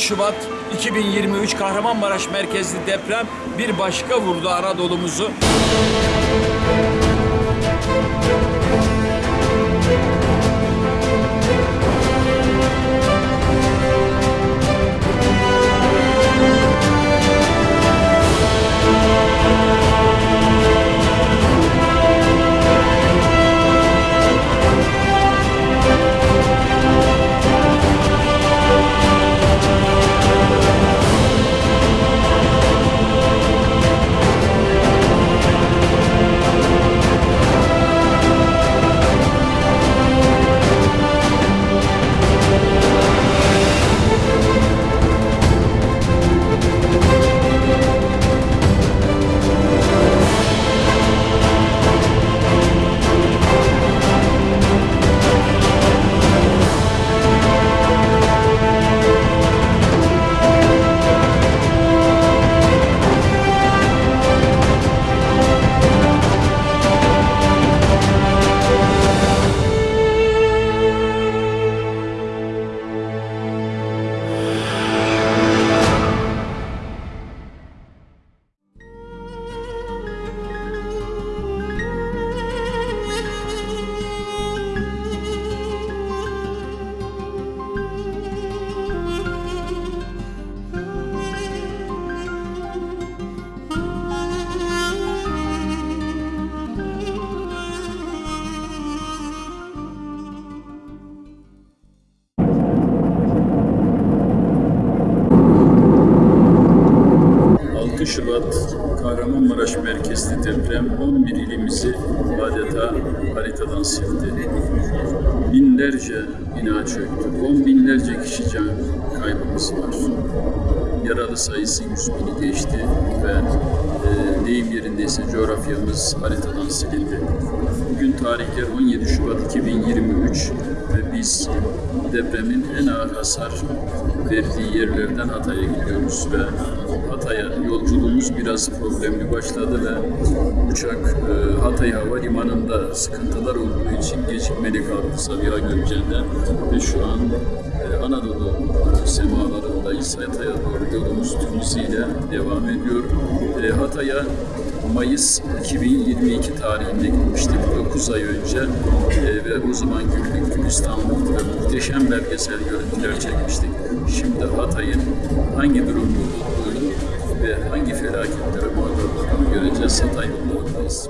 6 Şubat 2023 Kahramanmaraş merkezli deprem bir başka vurdu Anadolu'muzu. Şubat Kahramanmaraş merkezli deprem 11 ilimizi adeta haritadan sildi. Binlerce bina çöktü. On binlerce kişi can kaybımız var. Yaralı sayısı 100 bini geçti ve e, deyim yerindeyse coğrafyamız haritadan silindi. Bugün tarihler 17 Şubat 2023 ve biz depremin en ağır hasar verdiği yerlerden Hatay'a gidiyoruz ve Hatay'a yolculuğumuz biraz problemli başladı ve uçak e, Hatay Havalimanı'nda sıkıntılar olduğu için gecikmeli kaldı Sabiha Gökçen'den ve şu an e, Anadolu semalarındayız. Hatay'a doğru yolumuz hızıyla devam ediyor. E, Hatay'a Mayıs 2022 tarihinde gitmiştik 9 ay önce E, ve o zaman güllük gülistanlık ve muhteşem belgesel görüntüler çekmiştik. Şimdi Hatay'ın hangi durumda olduğunu ve hangi felaketlere muhatap olduğunu göreceğiz. Hatay yollarındayız.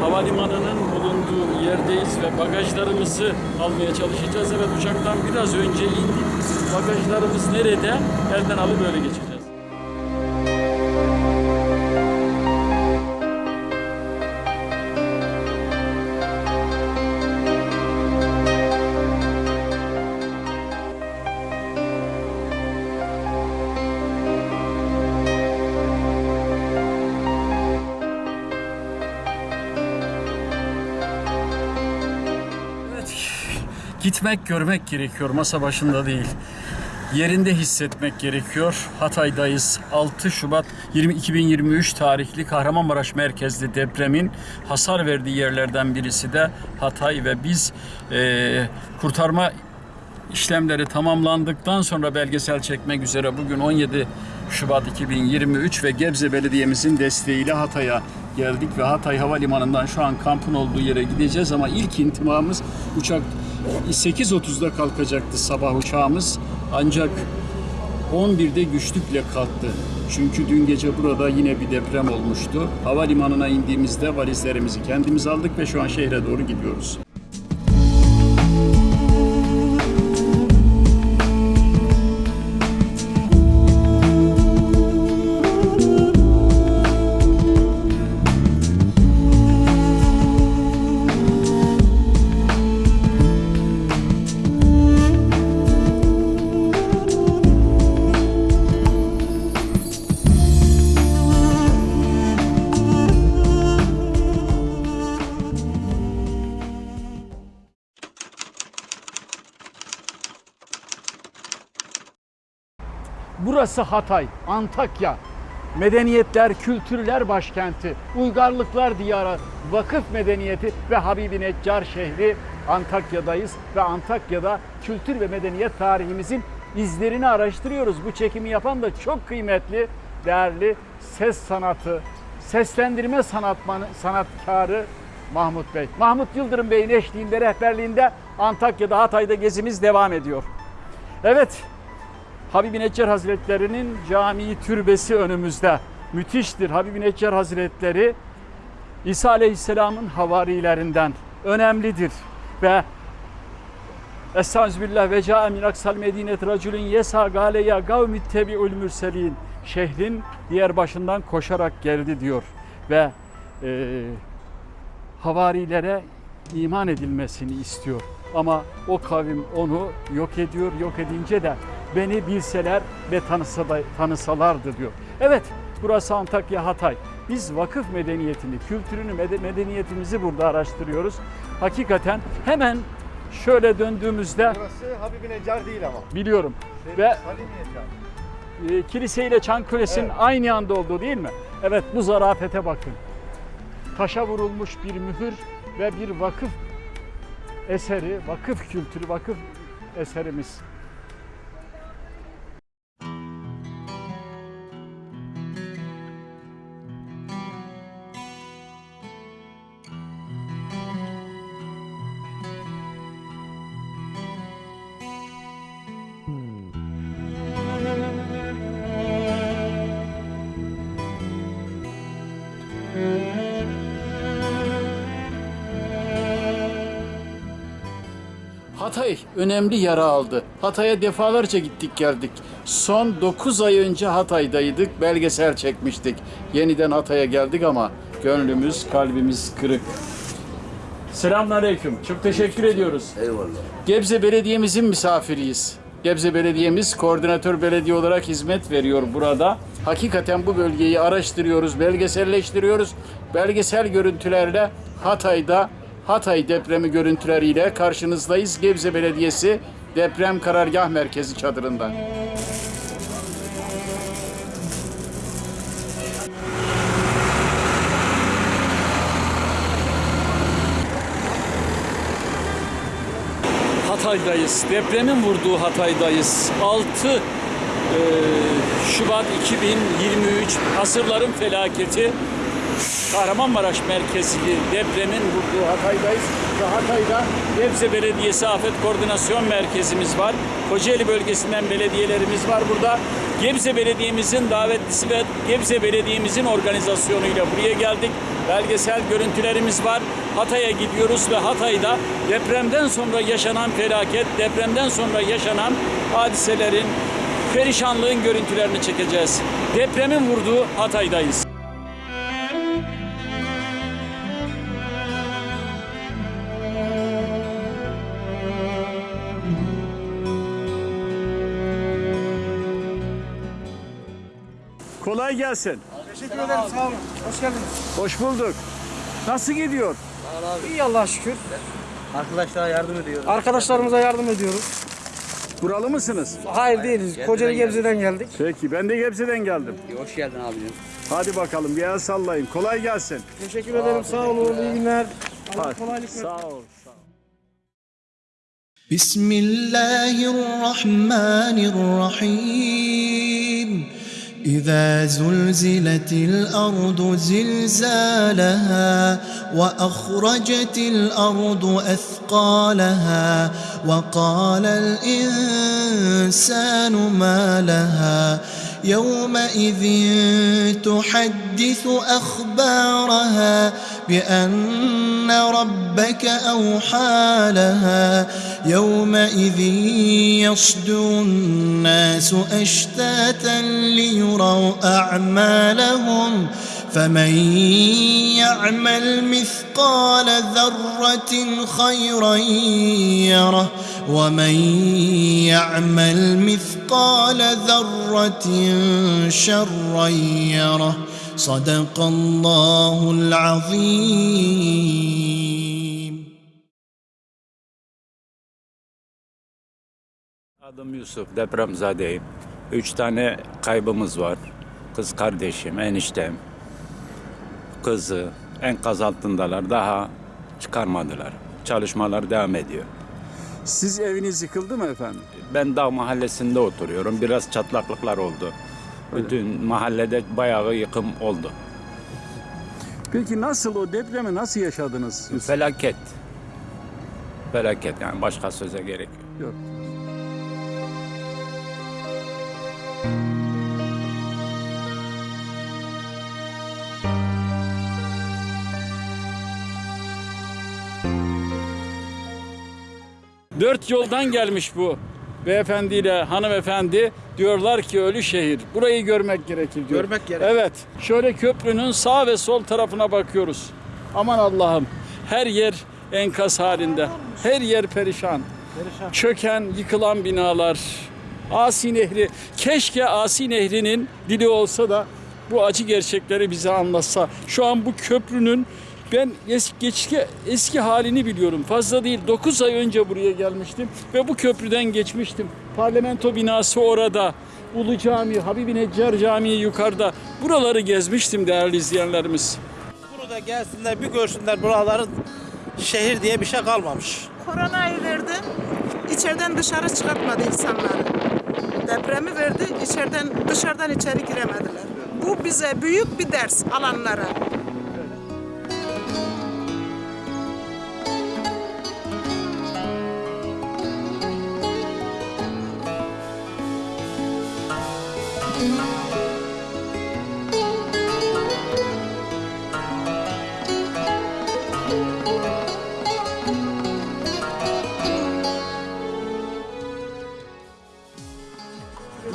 Havalimanının bulunduğu yerdeyiz ve bagajlarımızı almaya çalışacağız. Evet uçaktan biraz önce indik. Bagajlarımız nerede? Elden alıp böyle geçeceğiz. Gitmek, görmek gerekiyor. Masa başında değil. Yerinde hissetmek gerekiyor. Hatay'dayız. 6 Şubat 20, 2023 tarihli Kahramanmaraş merkezli depremin hasar verdiği yerlerden birisi de Hatay ve biz eee, kurtarma işlemleri tamamlandıktan sonra belgesel çekmek üzere bugün 17 Şubat 2023 ve Gebze Belediye'mizin desteğiyle Hatay'a geldik ve Hatay Havalimanı'ndan şu an kampın olduğu yere gideceğiz ama ilk intimamız uçak 8.30'da kalkacaktı sabah uçağımız ancak 11'de güçlükle kalktı. Çünkü dün gece burada yine bir deprem olmuştu. Havalimanına indiğimizde valizlerimizi kendimiz aldık ve şu an şehre doğru gidiyoruz. Burası Hatay, Antakya. medeniyetler, kültürler başkenti, uygarlıklar diyarı, vakıf medeniyeti ve Habibi Neccar şehri Antakya'dayız ve Antakya'da kültür ve medeniyet tarihimizin izlerini araştırıyoruz. Bu çekimi yapan da çok kıymetli, değerli ses sanatı, seslendirme sanatmanı, sanatkarı Mahmut Bey. Mahmut Yıldırım Bey'in eşliğinde, rehberliğinde Antakya'da, Hatay'da gezimiz devam ediyor. Evet, Habibi Neccar Hazretleri'nin camii türbesi önümüzde. Müthiştir. Habibi Neccar Hazretleri İsa Aleyhisselam'ın havarilerinden önemlidir ve Estağfirullah ve ca'a min aksal medinet raculun yesa gale ya kavmi tebi'ul mürselin. Şehrin diğer başından koşarak geldi diyor ve e, havarilere iman edilmesini istiyor. Ama o kavim onu yok ediyor. Yok edince de beni bilseler ve tanısalardı diyor. Evet burası Antakya Hatay. Biz vakıf medeniyetini, kültürünü, mede- medeniyetimizi burada araştırıyoruz. Hakikaten hemen şöyle döndüğümüzde Burası Habibi Necar değil ama. biliyorum ve Salim Necar. e, kilise ile Çanköles'in Evet. aynı anda olduğu değil mi? Evet bu zarafete bakın. Taşa vurulmuş bir mühür ve bir vakıf eseri, vakıf kültürü, vakıf eserimiz. Hatay önemli yara aldı. Hatay'a defalarca gittik geldik. Son 9 ay önce Hatay'daydık, belgesel çekmiştik. Yeniden Hatay'a geldik ama gönlümüz, kalbimiz kırık. Selamünaleyküm. Çok teşekkür ediyoruz. Eyvallah. Gebze Belediye'mizin misafiriyiz. Gebze Belediye'miz koordinatör belediye olarak hizmet veriyor burada. Hakikaten bu bölgeyi araştırıyoruz, belgeselleştiriyoruz. Belgesel görüntülerle Hatay'da Hatay depremi görüntüleriyle karşınızdayız. Gebze Belediyesi Deprem Karargah Merkezi çadırından. Hatay'dayız. Depremin vurduğu Hatay'dayız. 6 e, Şubat 2023 asırların felaketi Kahramanmaraş merkezli depremin vurduğu Hatay'dayız. Ve Hatay'da Gebze Belediyesi Afet Koordinasyon Merkezimiz var. Kocaeli bölgesinden belediyelerimiz var burada. Gebze Belediye'mizin davetlisi ve Gebze Belediye'mizin organizasyonuyla buraya geldik. Belgesel görüntülerimiz var. Hatay'a gidiyoruz ve Hatay'da depremden sonra yaşanan felaket, depremden sonra yaşanan hadiselerin, perişanlığın görüntülerini çekeceğiz. Depremin vurduğu Hatay'dayız. Kolay gelsin. Teşekkür ederim sağ olun. Hoş geldiniz. Hoş bulduk. Nasıl gidiyor? İyi Allah'a şükür. Arkadaşlara yardım ediyoruz. Arkadaşlarımıza yardım ediyoruz. Buralı mısınız? Hayır değiliz. Kocaeli Gebze'den geldik. Peki ben de Gebze'den geldim. Hoş geldin abicim. Hadi bakalım bir el sallayın. Kolay gelsin. Teşekkür ederim. Sağ olun. İyi günler. Allah Hadi. kolaylık versin. Sağ ol. بسم الله الرحمن الرحيم إذا زلزلت الأرض زلزالها وأخرجت الأرض أثقالها وقال الإنسان ما لها يومئذ تحدث أخبارها بأن ربك أوحى لها. يومئذ يصدر الناس أشتاتا ليروا أعمالهم. فمن يعمل مثقال ذرة خيرا يره. ومن يعمل مثقال ذرة شرا يره صدق الله العظيم Adım Yusuf, depremzadeyim. Üç tane kaybımız var. kız kardeşim, eniştem, kızı enkaz altındalar. Daha çıkarmadılar. Çalışmalar devam ediyor. Siz eviniz yıkıldı mı efendim? Ben dağ mahallesinde oturuyorum. Biraz çatlaklıklar oldu. Bütün mahallede bayağı yıkım oldu. Peki nasıl o depremi nasıl yaşadınız? Felaket. Felaket yani başka söze gerek yok. Yok. Dört yoldan gelmiş bu beyefendiyle hanımefendi. Diyorlar ki ölü şehir. Burayı görmek gerekir diyor. Görmek gerek. Evet. Şöyle köprünün sağ ve sol tarafına bakıyoruz. Aman Allah'ım. Her yer enkaz halinde. Her yer perişan. Çöken, yıkılan binalar. Asi Nehri. Keşke Asi Nehri'nin dili olsa da bu acı gerçekleri bize anlatsa. Şu an bu köprünün ben eski, eski, eski halini biliyorum. Fazla değil 9 ay önce buraya gelmiştim ve bu köprüden geçmiştim. Parlamento binası orada. Ulu Cami, Habibi Neccar Camii yukarıda. Buraları gezmiştim değerli izleyenlerimiz. Burada gelsinler bir görsünler buraların şehir diye bir şey kalmamış. Koronayı verdi, içeriden dışarı çıkartmadı insanları. Depremi verdi, içeriden dışarıdan içeri giremediler. Bu bize büyük bir ders alanlara.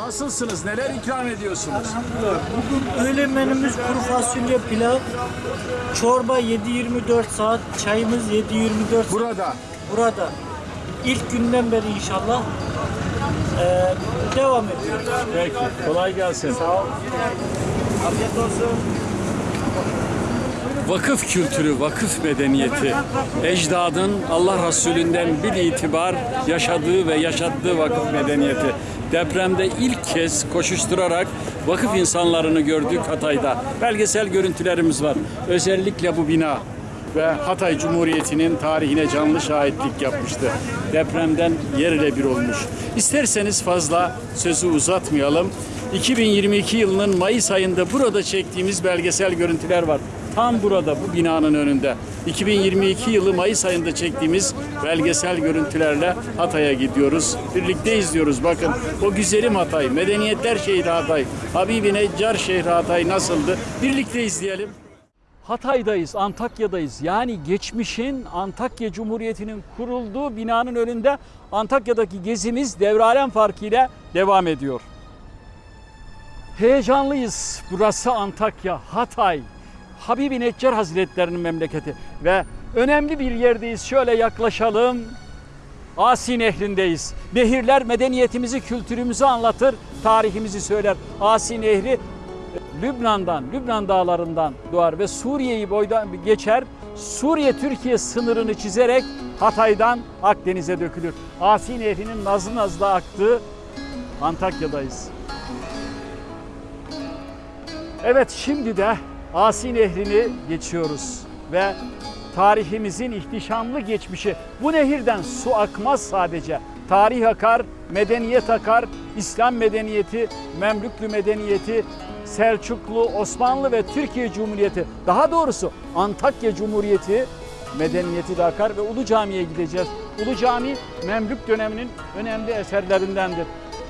Nasılsınız? Neler ikram ediyorsunuz? Bugün öğle menümüz kuru fasulye pilav, çorba 7-24 saat, çayımız 7-24 saat Burada. burada. İlk günden beri inşallah eee, devam ediyoruz. Peki. Kolay gelsin. Afiyet olsun. Vakıf kültürü, vakıf medeniyeti, ecdadın Allah Resulünden bir itibar yaşadığı ve yaşattığı vakıf medeniyeti. Depremde ilk kez koşuşturarak vakıf insanlarını gördük Hatay'da. Belgesel görüntülerimiz var. Özellikle bu bina ve Hatay Cumhuriyeti'nin tarihine canlı şahitlik yapmıştı. Depremden yerle bir olmuş. İsterseniz fazla sözü uzatmayalım. 2022 yılının Mayıs ayında burada çektiğimiz belgesel görüntüler var. Tam burada bu binanın önünde. 2022 yılı Mayıs ayında çektiğimiz belgesel görüntülerle Hatay'a gidiyoruz. Birlikte izliyoruz. Bakın o güzelim Hatay, medeniyetler şehri Hatay, Habibi Neccar şehri Hatay nasıldı? Birlikte izleyelim. Hatay'dayız, Antakya'dayız. Yani geçmişin Antakya Cumhuriyeti'nin kurulduğu binanın önünde Antakya'daki gezimiz devralen farkıyla devam ediyor. Heyecanlıyız. Burası Antakya, Hatay. Habibi Neccar Hazretlerinin memleketi ve önemli bir yerdeyiz. Şöyle yaklaşalım. Asi Nehri'ndeyiz. Nehirler medeniyetimizi, kültürümüzü anlatır, tarihimizi söyler. Asi Nehri Lübnan'dan, Lübnan dağlarından doğar ve Suriye'yi boydan geçer. Suriye-Türkiye sınırını çizerek Hatay'dan Akdeniz'e dökülür. Asi Nehri'nin nazlı nazlı aktığı Antakya'dayız. Evet şimdi de Asi Nehri'ni geçiyoruz ve tarihimizin ihtişamlı geçmişi. Bu nehirden su akmaz sadece. Tarih akar, medeniyet akar, İslam medeniyeti, Memlüklü medeniyeti, Selçuklu, Osmanlı ve Türkiye Cumhuriyeti, daha doğrusu Antakya Cumhuriyeti medeniyeti de akar ve Ulu Cami'ye gideceğiz. Ulu Cami Memlük döneminin önemli eserlerindendir.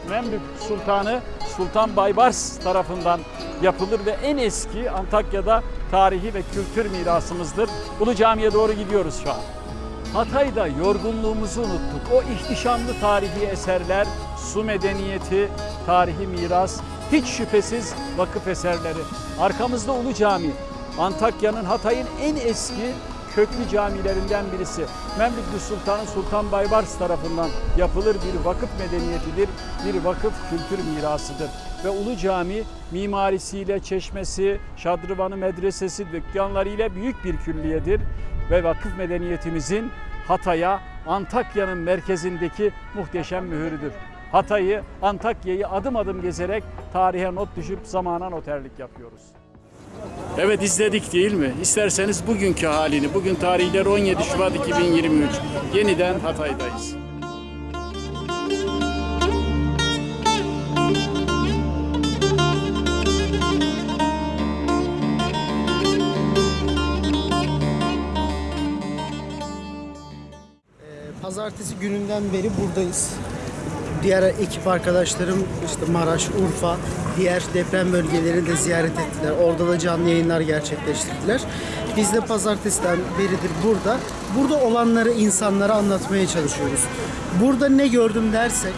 Memlük Sultanı Sultan Baybars tarafından yapılır ve en eski Antakya'da tarihi ve kültür mirasımızdır. Ulu Cami'ye doğru gidiyoruz şu an. Hatay'da yorgunluğumuzu unuttuk. O ihtişamlı tarihi eserler, su medeniyeti, tarihi miras, hiç şüphesiz vakıf eserleri. Arkamızda Ulu Cami, Antakya'nın Hatay'ın en eski köklü camilerinden birisi. Memlüklü Sultanı Sultan Baybars tarafından yapılır bir vakıf medeniyetidir, bir vakıf kültür mirasıdır. Ve Ulu Cami mimarisiyle, çeşmesi, şadrıvanı medresesi, dükkanlarıyla büyük bir külliyedir. Ve vakıf medeniyetimizin Hatay'a, Antakya'nın merkezindeki muhteşem mühürüdür. Hatay'ı, Antakya'yı adım adım gezerek tarihe not düşüp zamana noterlik yapıyoruz. Evet izledik değil mi? İsterseniz bugünkü halini, bugün tarihleri 17 Şubat 2023. Yeniden Hatay'dayız. Pazartesi gününden beri buradayız. Diğer ekip arkadaşlarım işte Maraş, Urfa, diğer deprem bölgelerini de ziyaret ettiler. Orada da canlı yayınlar gerçekleştirdiler. Biz de pazartesiden beridir burada. Burada olanları insanlara anlatmaya çalışıyoruz. Burada ne gördüm dersek,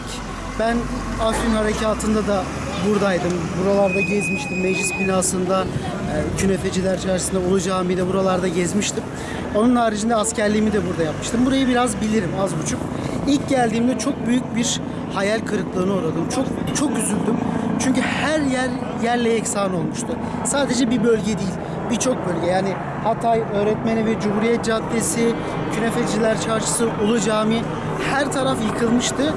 ben Afrin Harekatı'nda da buradaydım. Buralarda gezmiştim. Meclis binasında, e, Künefeciler Çarşısı'nda, Ulu Cami'de buralarda gezmiştim. Onun haricinde askerliğimi de burada yapmıştım. Burayı biraz bilirim az buçuk. İlk geldiğimde çok büyük bir hayal kırıklığına uğradım. Çok çok üzüldüm. Çünkü her yer yerle eksan olmuştu. Sadece bir bölge değil, birçok bölge. Yani Hatay Öğretmeni ve Cumhuriyet Caddesi, Künefeciler Çarşısı, Ulu Cami her taraf yıkılmıştı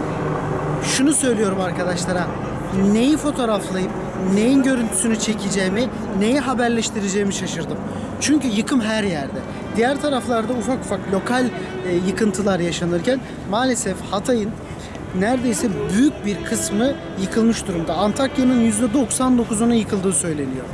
şunu söylüyorum arkadaşlara. Neyi fotoğraflayıp neyin görüntüsünü çekeceğimi, neyi haberleştireceğimi şaşırdım. Çünkü yıkım her yerde. Diğer taraflarda ufak ufak lokal e, yıkıntılar yaşanırken maalesef Hatay'ın neredeyse büyük bir kısmı yıkılmış durumda. Antakya'nın %99'una yıkıldığı söyleniyor.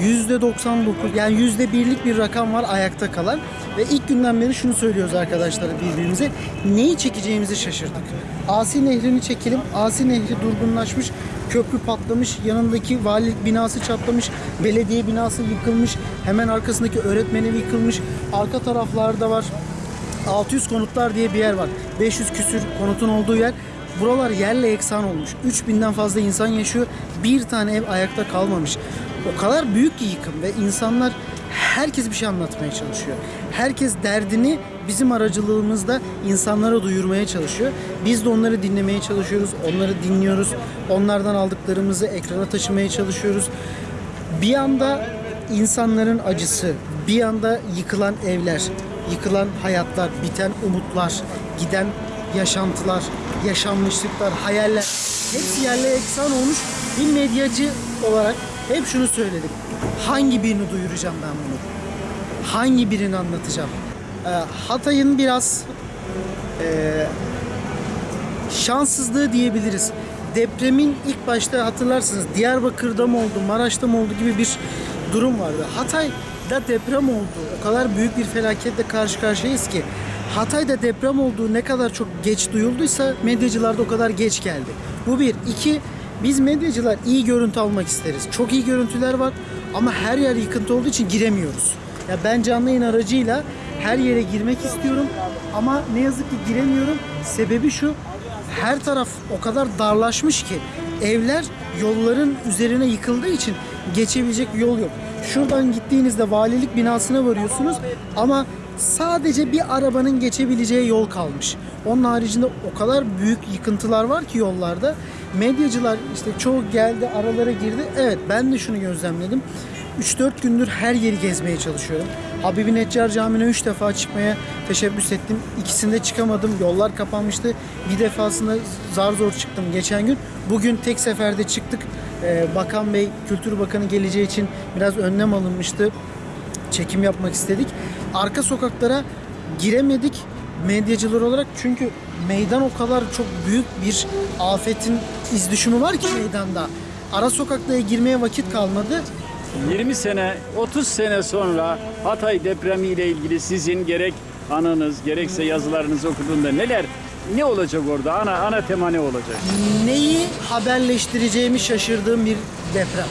%99 yani %1'lik bir rakam var ayakta kalan ve ilk günden beri şunu söylüyoruz arkadaşlar birbirimize neyi çekeceğimizi şaşırdık. Asi Nehri'ni çekelim. Asi Nehri durgunlaşmış, köprü patlamış, yanındaki valilik binası çatlamış, belediye binası yıkılmış, hemen arkasındaki öğretmenevi yıkılmış, arka taraflarda var 600 konutlar diye bir yer var. 500 küsür konutun olduğu yer. Buralar yerle eksan olmuş. 3000'den fazla insan yaşıyor. Bir tane ev ayakta kalmamış. O kadar büyük ki yıkım ve insanlar herkes bir şey anlatmaya çalışıyor. Herkes derdini bizim aracılığımızda insanlara duyurmaya çalışıyor. Biz de onları dinlemeye çalışıyoruz. Onları dinliyoruz. Onlardan aldıklarımızı ekrana taşımaya çalışıyoruz. Bir yanda insanların acısı, bir yanda yıkılan evler, yıkılan hayatlar, biten umutlar, giden yaşantılar, yaşanmışlıklar, hayaller hepsi yerle eksan olmuş bir medyacı olarak hep şunu söyledim. Hangi birini duyuracağım ben bunu? Hangi birini anlatacağım? Ee, Hatay'ın biraz ee, şanssızlığı diyebiliriz. Depremin ilk başta hatırlarsınız Diyarbakır'da mı oldu, Maraş'ta mı oldu gibi bir durum vardı. Hatay'da deprem oldu. O kadar büyük bir felaketle karşı karşıyayız ki Hatay'da deprem olduğu ne kadar çok geç duyulduysa medyacılar da o kadar geç geldi. Bu bir. iki biz medyacılar iyi görüntü almak isteriz. Çok iyi görüntüler var ama her yer yıkıntı olduğu için giremiyoruz. Ya ben canlı yayın aracıyla her yere girmek istiyorum ama ne yazık ki giremiyorum. Sebebi şu, her taraf o kadar darlaşmış ki evler yolların üzerine yıkıldığı için geçebilecek yol yok. Şuradan gittiğinizde valilik binasına varıyorsunuz ama sadece bir arabanın geçebileceği yol kalmış. Onun haricinde o kadar büyük yıkıntılar var ki yollarda. Medyacılar işte çoğu geldi aralara girdi. Evet ben de şunu gözlemledim. 3-4 gündür her yeri gezmeye çalışıyorum. Habibi Neccar Camii'ne 3 defa çıkmaya teşebbüs ettim. İkisinde çıkamadım. Yollar kapanmıştı. Bir defasında zar zor çıktım geçen gün. Bugün tek seferde çıktık. Ee, Bakan Bey, Kültür Bakanı geleceği için biraz önlem alınmıştı. Çekim yapmak istedik. Arka sokaklara giremedik medyacılar olarak çünkü meydan o kadar çok büyük bir afetin iz düşümü var ki meydanda. Ara sokaklara girmeye vakit kalmadı. 20 sene, 30 sene sonra Hatay depremiyle ilgili sizin gerek anınız, gerekse yazılarınızı okuduğunda neler, ne olacak orada? Ana ana tema ne olacak? Neyi haberleştireceğimi şaşırdığım bir deprem.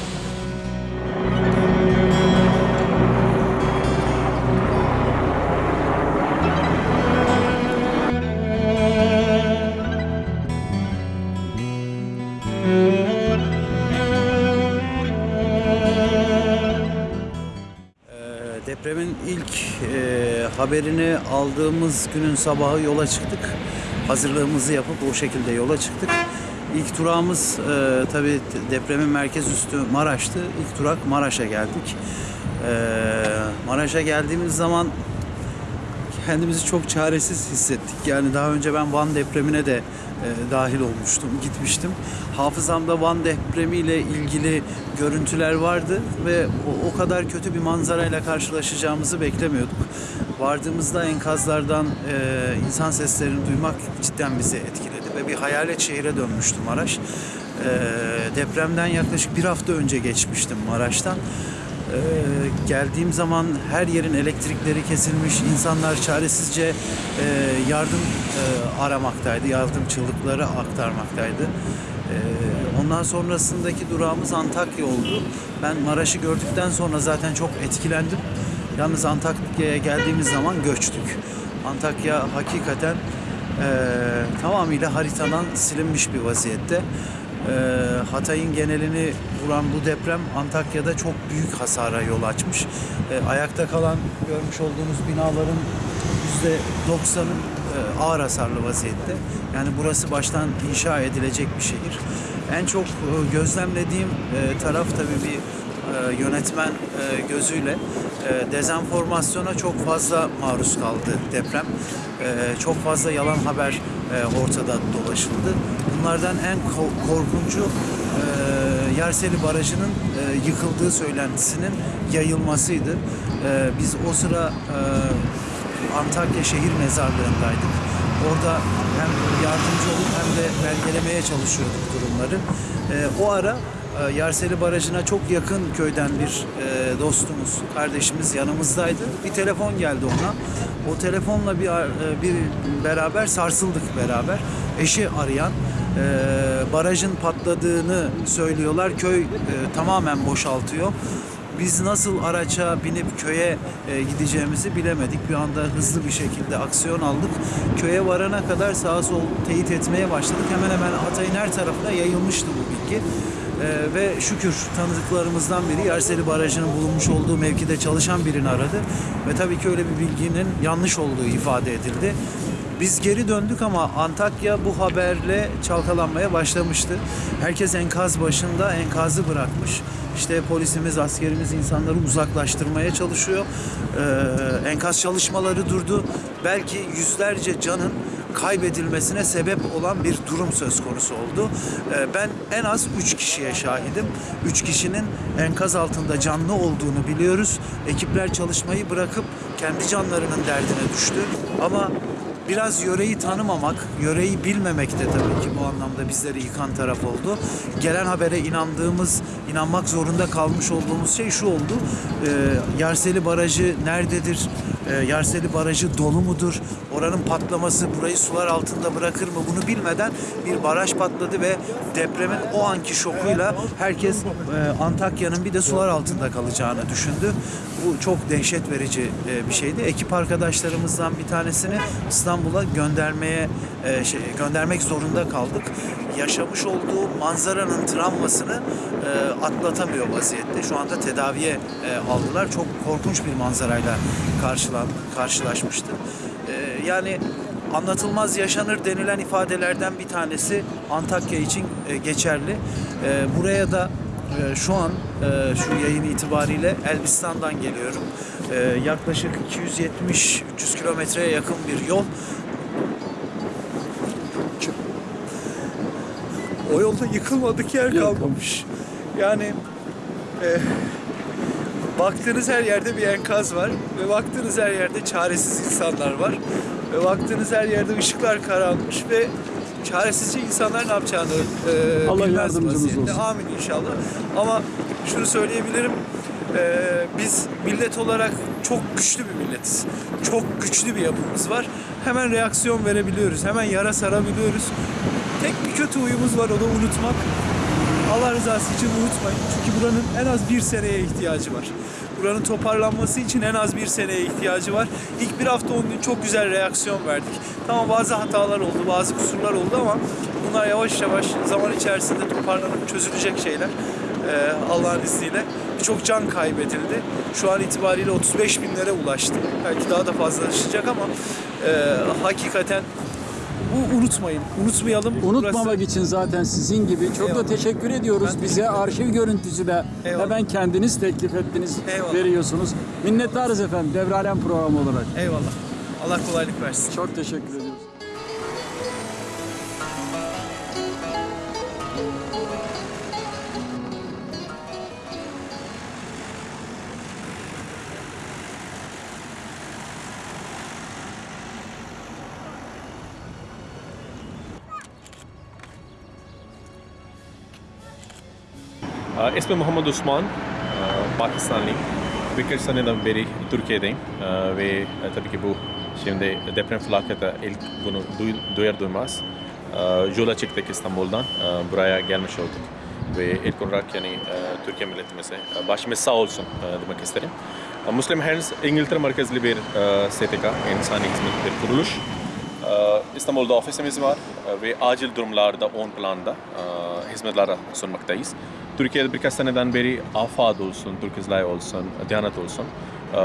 Ee, Depremin ilk e, haberini aldığımız günün sabahı yola çıktık. Hazırlığımızı yapıp o şekilde yola çıktık. İlk durağımız e, tabii depremin merkez üstü Maraş'tı. İlk durak Maraş'a geldik. E, Maraş'a geldiğimiz zaman kendimizi çok çaresiz hissettik. Yani daha önce ben Van depremine de e, dahil olmuştum, gitmiştim. Hafızamda Van depremiyle ilgili görüntüler vardı ve o, o kadar kötü bir manzarayla karşılaşacağımızı beklemiyorduk. Vardığımızda enkazlardan e, insan seslerini duymak cidden bizi etkiledi ve bir hayalet şehire dönmüştü Maraş. E, depremden yaklaşık bir hafta önce geçmiştim Maraş'tan. Ee, geldiğim zaman her yerin elektrikleri kesilmiş, insanlar çaresizce e, yardım e, aramaktaydı, yardım çığlıkları aktarmaktaydı. Ee, ondan sonrasındaki durağımız Antakya oldu. Ben Maraş'ı gördükten sonra zaten çok etkilendim. Yalnız Antakya'ya geldiğimiz zaman göçtük. Antakya hakikaten e, tamamıyla haritadan silinmiş bir vaziyette. Ee, Hatay'ın genelini vuran bu deprem Antakya'da çok büyük hasara yol açmış. Ee, ayakta kalan görmüş olduğunuz binaların %90'ı e, ağır hasarlı vaziyette. Yani burası baştan inşa edilecek bir şehir. En çok e, gözlemlediğim e, taraf tabii bir e, yönetmen e, gözüyle e, dezenformasyona çok fazla maruz kaldı deprem. E, çok fazla yalan haber e, ortada dolaşıldı. Bunlardan en ko- korkuncu e, Yerseli Barajı'nın e, yıkıldığı söylentisinin yayılmasıydı. E, biz o sıra Antakya şehir mezarlığındaydık. Orada hem yardımcı olup hem de belgelemeye çalışıyorduk durumları. O ara Yerseli Barajı'na çok yakın köyden bir e, dostumuz, kardeşimiz yanımızdaydı. Bir telefon geldi ona. O telefonla bir e, bir beraber sarsıldık beraber. Eşi arayan e, barajın patladığını söylüyorlar. Köy e, tamamen boşaltıyor. Biz nasıl araça binip köye e, gideceğimizi bilemedik. Bir anda hızlı bir şekilde aksiyon aldık. Köye varana kadar sağa sol teyit etmeye başladık. Hemen hemen Hatay'ın her tarafına yayılmıştı bu bilgi. E, ve şükür tanıdıklarımızdan biri Yerseli Barajı'nın bulunmuş olduğu mevkide çalışan birini aradı. Ve tabii ki öyle bir bilginin yanlış olduğu ifade edildi. Biz geri döndük ama Antakya bu haberle çalkalanmaya başlamıştı. Herkes enkaz başında enkazı bırakmış. İşte polisimiz, askerimiz insanları uzaklaştırmaya çalışıyor. Ee, enkaz çalışmaları durdu. Belki yüzlerce canın kaybedilmesine sebep olan bir durum söz konusu oldu. Ee, ben en az üç kişiye şahidim. Üç kişinin enkaz altında canlı olduğunu biliyoruz. Ekipler çalışmayı bırakıp kendi canlarının derdine düştü. Ama biraz yöreyi tanımamak, yöreyi bilmemek de tabii ki bu anlamda bizleri yıkan taraf oldu. Gelen habere inandığımız, inanmak zorunda kalmış olduğumuz şey şu oldu. Ee, Yarseli Barajı nerededir? Ee, Yarseli Barajı dolu mudur? Oranın patlaması burayı sular altında bırakır mı? Bunu bilmeden bir baraj patladı ve depremin o anki şokuyla herkes e, Antakya'nın bir de sular altında kalacağını düşündü. Bu çok dehşet verici e, bir şeydi. Ekip arkadaşlarımızdan bir tanesini İstanbul'a göndermeye e, şey, göndermek zorunda kaldık. Yaşamış olduğu manzaranın travmasını e, atlatamıyor vaziyette. Şu anda tedaviye aldılar. Çok korkunç bir manzarayla karşılan, karşılaşmıştı. Yani anlatılmaz yaşanır denilen ifadelerden bir tanesi Antakya için geçerli. Buraya da e, şu an e, şu yayın itibariyle Elbistan'dan geliyorum. E, yaklaşık 270-300 kilometreye yakın bir yol. O yolda yıkılmadık yer kalmamış. Yani e, baktığınız her yerde bir enkaz var ve baktığınız her yerde çaresiz insanlar var ve baktığınız her yerde ışıklar kararmış ve çaresizce insanlar ne yapacağını e, Allah yardımcımız vaziyette. olsun. Amin inşallah. Ama şunu söyleyebilirim. e, biz millet olarak çok güçlü bir milletiz. Çok güçlü bir yapımız var. Hemen reaksiyon verebiliyoruz. Hemen yara sarabiliyoruz. Tek bir kötü huyumuz var o da unutmak. Allah rızası için unutmayın. Çünkü buranın en az bir seneye ihtiyacı var. Buranın toparlanması için en az bir seneye ihtiyacı var. İlk bir hafta on gün çok güzel reaksiyon verdik. Tamam bazı hatalar oldu, bazı kusurlar oldu ama bunlar yavaş yavaş zaman içerisinde toparlanıp çözülecek şeyler. Ee, Allah'ın izniyle. Birçok can kaybedildi. Şu an itibariyle 35 binlere ulaştı. Belki daha da fazlalaşacak ama e, hakikaten bu unutmayın. Unutmayalım. Unutmamak Burası- için zaten sizin gibi çok da Eyvallah. teşekkür ediyoruz. Ben Bize teşekkür ederim. arşiv görüntüsü de Eyvallah. hemen kendiniz teklif ettiniz, Eyvallah. veriyorsunuz. Minnettarız efendim Devralem programı olarak. Eyvallah. Allah kolaylık versin. Çok teşekkür ediyoruz. İsmim Muhammed Osman, Pakistanlıyım. Birkaç seneden beri Türkiye'deyim ve tabii ki bu şimdi deprem felaketi ilk bunu duy- duyar duymaz yola çıktık İstanbul'dan buraya gelmiş olduk ve ilk olarak yani Türkiye milletimize başımız sağ olsun demek isterim. Muslim Hands İngiltere merkezli bir STK, insani hizmet bir kuruluş. İstanbul'da ofisimiz var ve acil durumlarda on planda hizmetler sunmaktayız. Türkiye'de birkaç seneden beri AFAD olsun, Türk İzlay olsun, Diyanet olsun e,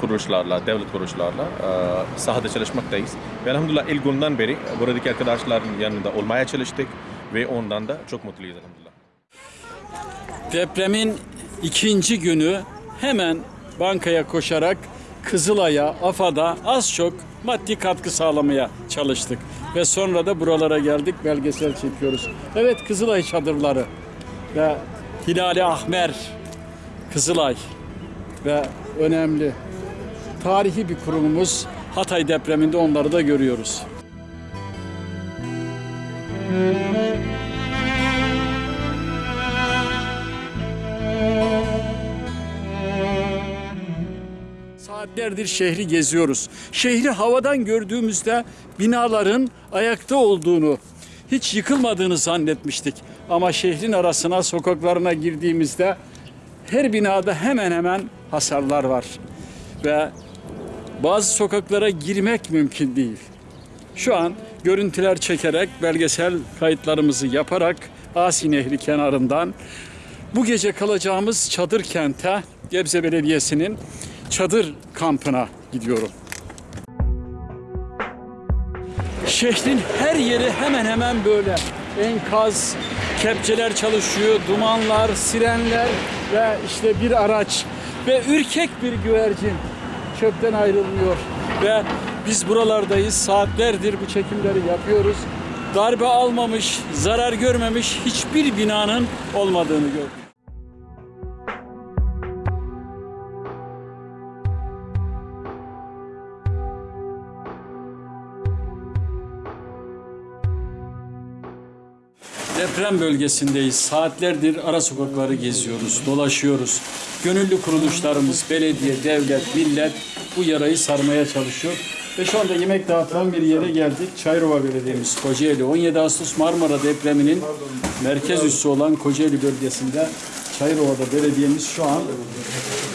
kuruluşlarla, devlet kuruluşlarla e, sahada çalışmaktayız. Ve elhamdülillah ilk günden beri buradaki arkadaşların yanında olmaya çalıştık ve ondan da çok mutluyuz elhamdülillah. Depremin ikinci günü hemen bankaya koşarak Kızılay'a, AFAD'a az çok maddi katkı sağlamaya çalıştık. Ve sonra da buralara geldik, belgesel çekiyoruz. Evet Kızılay çadırları ve Hilali Ahmer Kızılay ve önemli tarihi bir kurumumuz Hatay depreminde onları da görüyoruz. Saatlerdir şehri geziyoruz. Şehri havadan gördüğümüzde binaların ayakta olduğunu, hiç yıkılmadığını zannetmiştik. Ama şehrin arasına, sokaklarına girdiğimizde her binada hemen hemen hasarlar var. Ve bazı sokaklara girmek mümkün değil. Şu an görüntüler çekerek, belgesel kayıtlarımızı yaparak Asi Nehri kenarından bu gece kalacağımız çadır kente Gebze Belediyesi'nin çadır kampına gidiyorum. Şehrin her yeri hemen hemen böyle. Enkaz, kepçeler çalışıyor, dumanlar, sirenler ve işte bir araç ve ürkek bir güvercin çöpten ayrılmıyor. Ve biz buralardayız, saatlerdir bu çekimleri yapıyoruz. Darbe almamış, zarar görmemiş hiçbir binanın olmadığını gördük. Deprem bölgesindeyiz. Saatlerdir ara sokakları geziyoruz, dolaşıyoruz. Gönüllü kuruluşlarımız, belediye, devlet, millet bu yarayı sarmaya çalışıyor. Ve şu anda yemek dağıtılan bir yere geldik. Çayrova Belediye'miz Kocaeli. 17 Ağustos Marmara depreminin merkez üssü olan Kocaeli bölgesinde Çayrova'da belediyemiz şu an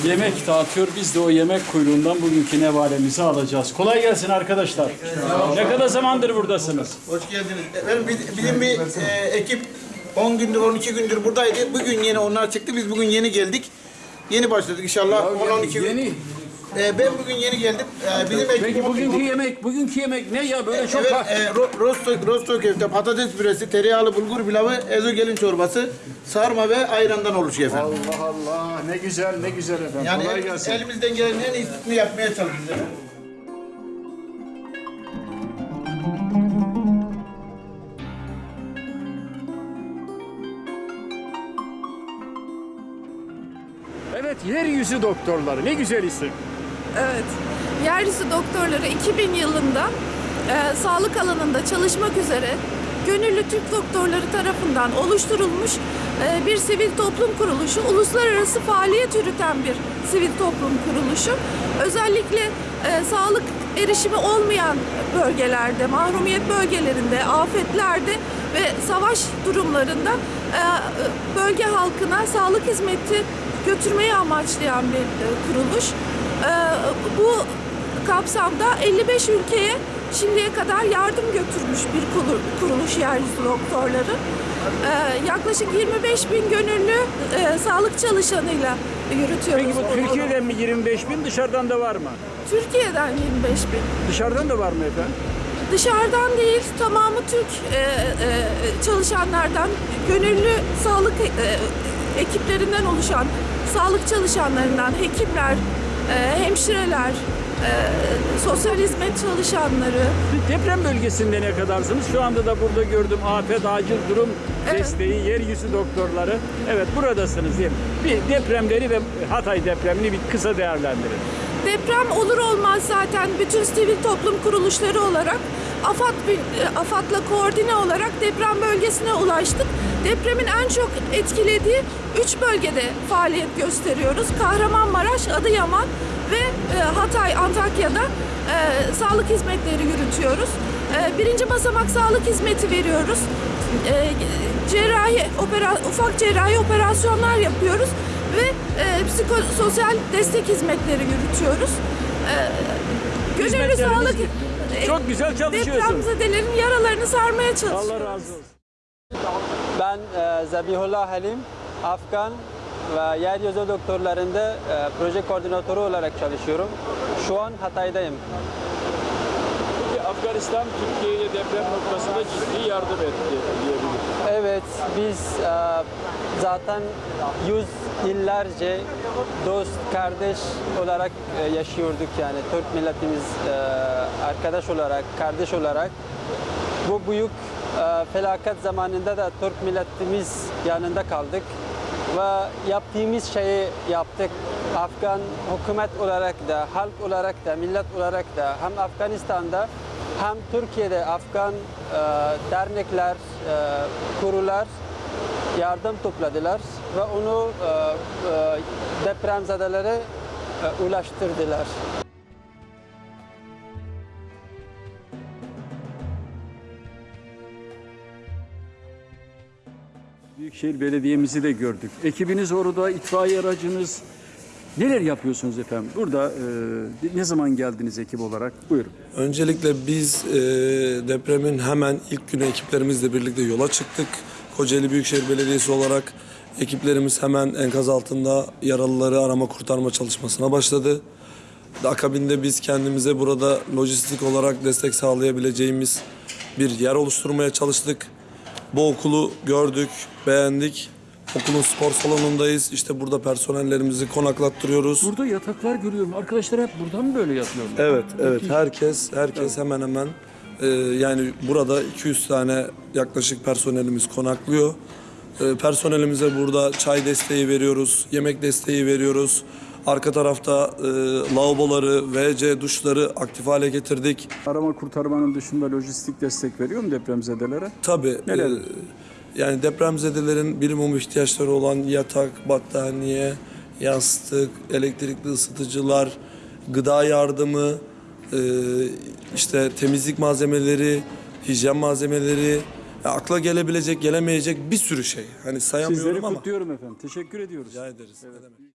yemek dağıtıyor. Biz de o yemek kuyruğundan bugünkü nevalemizi alacağız. Kolay gelsin arkadaşlar. Ne kadar zamandır buradasınız? Hoş geldiniz. Efendim biz- bizim bir e, ekip 10 gündür 12 gündür buradaydı. Bugün yeni onlar çıktı. Biz bugün yeni geldik. Yeni başladık inşallah. 10-12 gün. Yeni. E, ben bugün yeni geldim. E, bizim ekip Peki bugünkü yemek, bugünkü yemek ne ya böyle çok Evet, ha- e, ro- rosto, rosto köfte, patates püresi, tereyağlı bulgur pilavı, ezogelin çorbası, sarma ve ayrandan oluşuyor efendim. Allah Allah ne güzel ne güzel efendim. Yani Kolay el- gelsin. elimizden gelen en iyisini yapmaya çalışıyoruz. efendim. Evet yeryüzü doktorları ne güzel isim. Evet. Yeryüzü doktorları 2000 yılında e, sağlık alanında çalışmak üzere gönüllü Türk doktorları tarafından oluşturulmuş e, bir sivil toplum kuruluşu, uluslararası faaliyet yürüten bir sivil toplum kuruluşu. Özellikle e, sağlık erişimi olmayan bölgelerde, mahrumiyet bölgelerinde, afetlerde ve savaş durumlarında e, bölge halkına sağlık hizmeti götürmeyi amaçlayan bir e, kuruluş. E, bu kapsamda 55 ülkeye şimdiye kadar yardım götürmüş bir kuruluş yeryüzü doktorları. E, yaklaşık 25 bin gönüllü e, sağlık çalışanıyla yürütüyoruz. Peki bu Türkiye'den mi 25 bin dışarıdan da var mı? Türkiye'den 25 bin. Dışarıdan da var mı efendim? Dışarıdan değil, tamamı Türk e, e, çalışanlardan, gönüllü sağlık e, ekiplerinden oluşan sağlık çalışanlarından, hekimler, e, hemşireler, e, sosyal hizmet çalışanları. Deprem bölgesinde ne kadarsınız? Şu anda da burada gördüm afet acil durum desteği, yeryüzü doktorları. Evet buradasınız diyelim. Bir depremleri ve Hatay depremini bir kısa değerlendirin. Deprem olur olmaz zaten bütün sivil toplum kuruluşları olarak AFAD, e, AFAD'la koordine olarak deprem bölgesine ulaştık. Depremin en çok etkilediği üç bölgede faaliyet gösteriyoruz. Kahramanmaraş, Adıyaman ve e, Hatay, Antakya'da e, sağlık hizmetleri yürütüyoruz. E, birinci basamak sağlık hizmeti veriyoruz. E, cerrahi, opera, ufak cerrahi operasyonlar yapıyoruz ve e, psikososyal destek hizmetleri yürütüyoruz. E, gönüllü sağlık çok güzel çalışıyorsun. Depremzedelerin yaralarını sarmaya çalışıyoruz. Allah razı olsun. Ben e, Zabihullah Halim, Afgan ve yeryüzü doktorlarında e, proje koordinatörü olarak çalışıyorum. Şu an Hatay'dayım. Afganistan Türkiye'ye deprem noktasında ciddi yardım etti diyebiliriz. Evet, biz e, zaten yüz yıllarca dost, kardeş olarak e, yaşıyorduk yani. Türk milletimiz e, arkadaş olarak, kardeş olarak. Bu büyük e, felaket zamanında da Türk milletimiz yanında kaldık ve yaptığımız şeyi yaptık. Afgan hükümet olarak da, halk olarak da, millet olarak da hem Afganistan'da hem Türkiye'de Afgan e, dernekler, e, kurular yardım topladılar ve onu e, e, depremzedelere e, ulaştırdılar. Büyükşehir Belediye'mizi de gördük. Ekibiniz orada, itfaiye aracınız. Neler yapıyorsunuz efendim? Burada e, ne zaman geldiniz ekip olarak? Buyurun. Öncelikle biz e, depremin hemen ilk günü ekiplerimizle birlikte yola çıktık. Kocaeli Büyükşehir Belediyesi olarak ekiplerimiz hemen enkaz altında yaralıları arama kurtarma çalışmasına başladı. Akabinde biz kendimize burada lojistik olarak destek sağlayabileceğimiz bir yer oluşturmaya çalıştık. Bu okulu gördük, beğendik. Okulun spor salonundayız. İşte burada personellerimizi konaklattırıyoruz. Burada yataklar görüyorum. Arkadaşlar hep burada mı böyle yatıyorlar? Evet, evet. Herkes, herkes hemen hemen e, yani burada 200 tane yaklaşık personelimiz konaklıyor. E, personelimize burada çay desteği veriyoruz, yemek desteği veriyoruz. Arka tarafta e, lavaboları, WC duşları aktif hale getirdik. Arama kurtarmanın dışında lojistik destek veriyor mu depremzedelere? Tabii. Neler? e, yani depremzedelerin birimum ihtiyaçları olan yatak, battaniye, yastık, elektrikli ısıtıcılar, gıda yardımı, e, işte temizlik malzemeleri, hijyen malzemeleri, ya akla gelebilecek, gelemeyecek bir sürü şey. Hani sayamıyorum Sizleri ama. kutluyorum efendim. Teşekkür ediyoruz. Rica ederiz. Ne demek.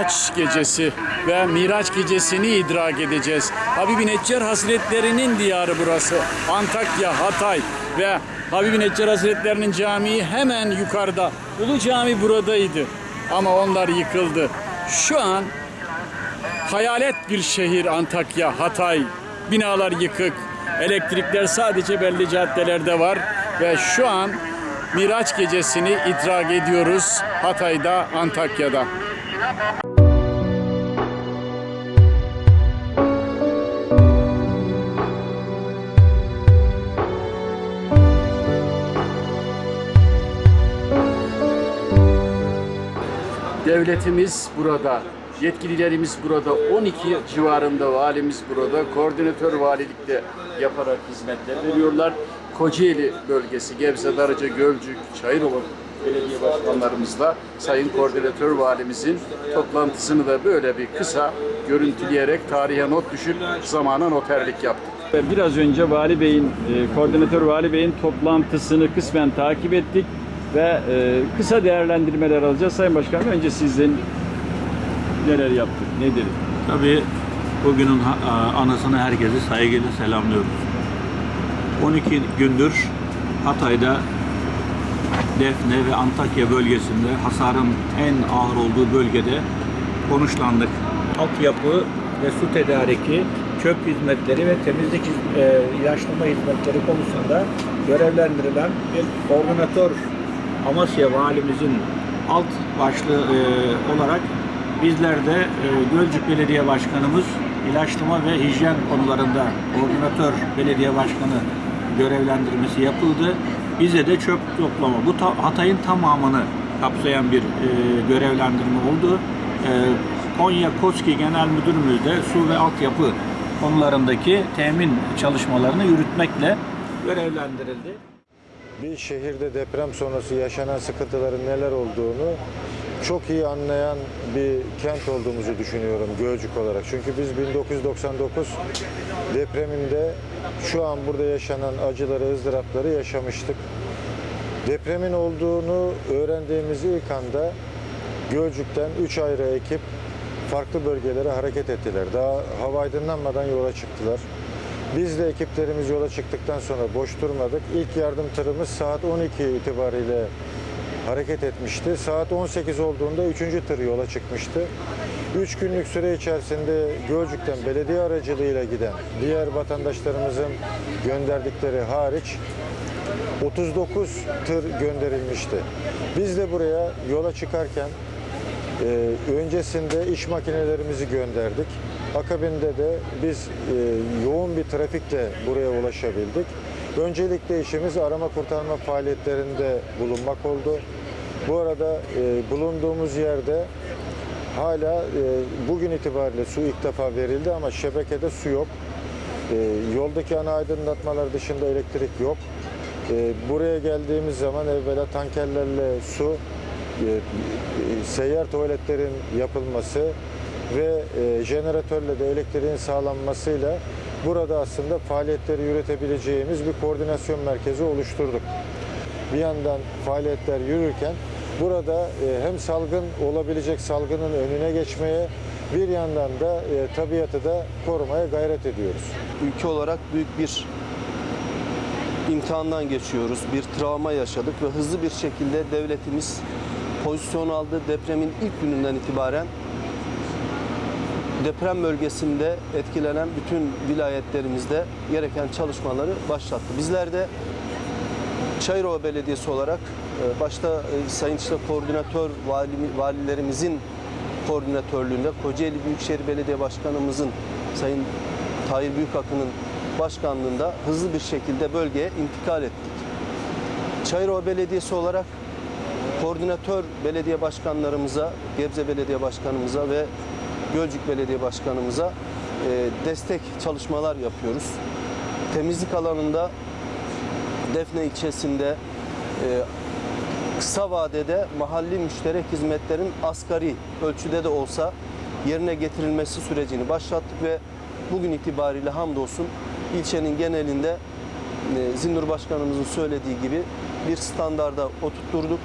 Miraç gecesi ve Miraç gecesini idrak edeceğiz. Habibi Neccar Hazretlerinin diyarı burası. Antakya, Hatay ve Habibi Neccar Hazretlerinin camii hemen yukarıda. Ulu Cami buradaydı ama onlar yıkıldı. Şu an hayalet bir şehir Antakya, Hatay. Binalar yıkık. Elektrikler sadece belli caddelerde var ve şu an Miraç gecesini idrak ediyoruz Hatay'da, Antakya'da. Devletimiz burada, yetkililerimiz burada, 12 civarında valimiz burada, koordinatör valilikte yaparak hizmetler veriyorlar. Kocaeli bölgesi, Gebze, Darıca, Gölcük, Çayırova belediye başkanlarımızla Sayın Koordinatör Valimizin toplantısını da böyle bir kısa görüntüleyerek tarihe not düşüp zamana noterlik yaptık. Biraz önce Vali Bey'in, e, Koordinatör Vali Bey'in toplantısını kısmen takip ettik ve e, kısa değerlendirmeler alacağız. Sayın Başkanım önce sizden neler yaptık, nedir? Tabii bugünün anısını herkese saygıyla selamlıyoruz. 12 gündür Hatay'da Defne ve Antakya bölgesinde hasarın en ağır olduğu bölgede konuşlandık. Altyapı ve su tedariki çöp hizmetleri ve temizlik e, ilaçlama hizmetleri konusunda görevlendirilen bir koordinatör Amasya Valimizin alt başlığı e, olarak bizler de e, Gölcük Belediye Başkanımız ilaçlama ve hijyen konularında koordinatör belediye başkanı görevlendirmesi yapıldı. Bize de çöp toplama, bu ta- Hatay'ın tamamını kapsayan bir e, görevlendirme oldu. E, Konya KOSKİ Genel Müdürümüz de su ve altyapı konularındaki temin çalışmalarını yürütmekle görevlendirildi. Bir şehirde deprem sonrası yaşanan sıkıntıların neler olduğunu çok iyi anlayan bir kent olduğumuzu düşünüyorum Gölcük olarak. Çünkü biz 1999 depreminde şu an burada yaşanan acıları, ızdırapları yaşamıştık. Depremin olduğunu öğrendiğimiz ilk anda Gölcük'ten 3 ayrı ekip farklı bölgelere hareket ettiler. Daha hava aydınlanmadan yola çıktılar. Biz de ekiplerimiz yola çıktıktan sonra boş durmadık. İlk yardım tırımız saat 12 itibariyle hareket etmişti. Saat 18 olduğunda 3. tır yola çıkmıştı. 3 günlük süre içerisinde Gölcük'ten belediye aracılığıyla giden diğer vatandaşlarımızın gönderdikleri hariç 39 tır gönderilmişti. Biz de buraya yola çıkarken e, öncesinde iş makinelerimizi gönderdik. Akabinde de biz e, yoğun bir trafikle buraya ulaşabildik. Öncelikle işimiz arama kurtarma faaliyetlerinde bulunmak oldu. Bu arada e, bulunduğumuz yerde hala e, bugün itibariyle su ilk defa verildi ama şebekede su yok. E, yoldaki ana aydınlatmalar dışında elektrik yok. E, buraya geldiğimiz zaman evvela tankerlerle su, e, e, seyyar tuvaletlerin yapılması ve e, jeneratörle de elektriğin sağlanmasıyla burada aslında faaliyetleri yürütebileceğimiz bir koordinasyon merkezi oluşturduk. Bir yandan faaliyetler yürürken burada e, hem salgın olabilecek salgının önüne geçmeye bir yandan da e, tabiatı da korumaya gayret ediyoruz. ülke olarak büyük bir imtihandan geçiyoruz. Bir travma yaşadık ve hızlı bir şekilde devletimiz pozisyon aldı. Depremin ilk gününden itibaren deprem bölgesinde etkilenen bütün vilayetlerimizde gereken çalışmaları başlattı. Bizler de Çayırova Belediyesi olarak e, başta e, Sayın işte Koordinatör vali, Valilerimizin koordinatörlüğünde Kocaeli Büyükşehir Belediye Başkanımızın Sayın Tahir Büyükakın'ın başkanlığında hızlı bir şekilde bölgeye intikal ettik. Çayırova Belediyesi olarak koordinatör belediye başkanlarımıza, Gebze Belediye Başkanımıza ve Gölcük Belediye Başkanımıza e, destek çalışmalar yapıyoruz. Temizlik alanında Defne ilçesinde e, kısa vadede mahalli müşterek hizmetlerin asgari ölçüde de olsa yerine getirilmesi sürecini başlattık ve bugün itibariyle hamdolsun ilçenin genelinde e, Zindur Başkanımızın söylediği gibi bir standarda oturtturduk.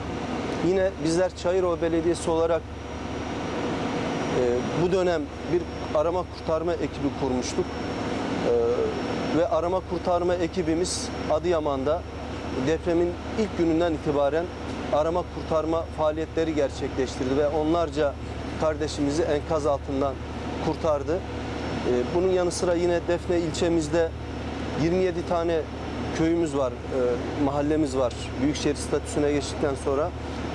Yine bizler Çayırova Belediyesi olarak bu dönem bir arama kurtarma ekibi kurmuştuk. E, ve arama kurtarma ekibimiz Adıyaman'da depremin ilk gününden itibaren arama kurtarma faaliyetleri gerçekleştirdi ve onlarca kardeşimizi enkaz altından kurtardı. E, bunun yanı sıra yine Defne ilçemizde 27 tane köyümüz var, e, mahallemiz var. Büyükşehir statüsüne geçtikten sonra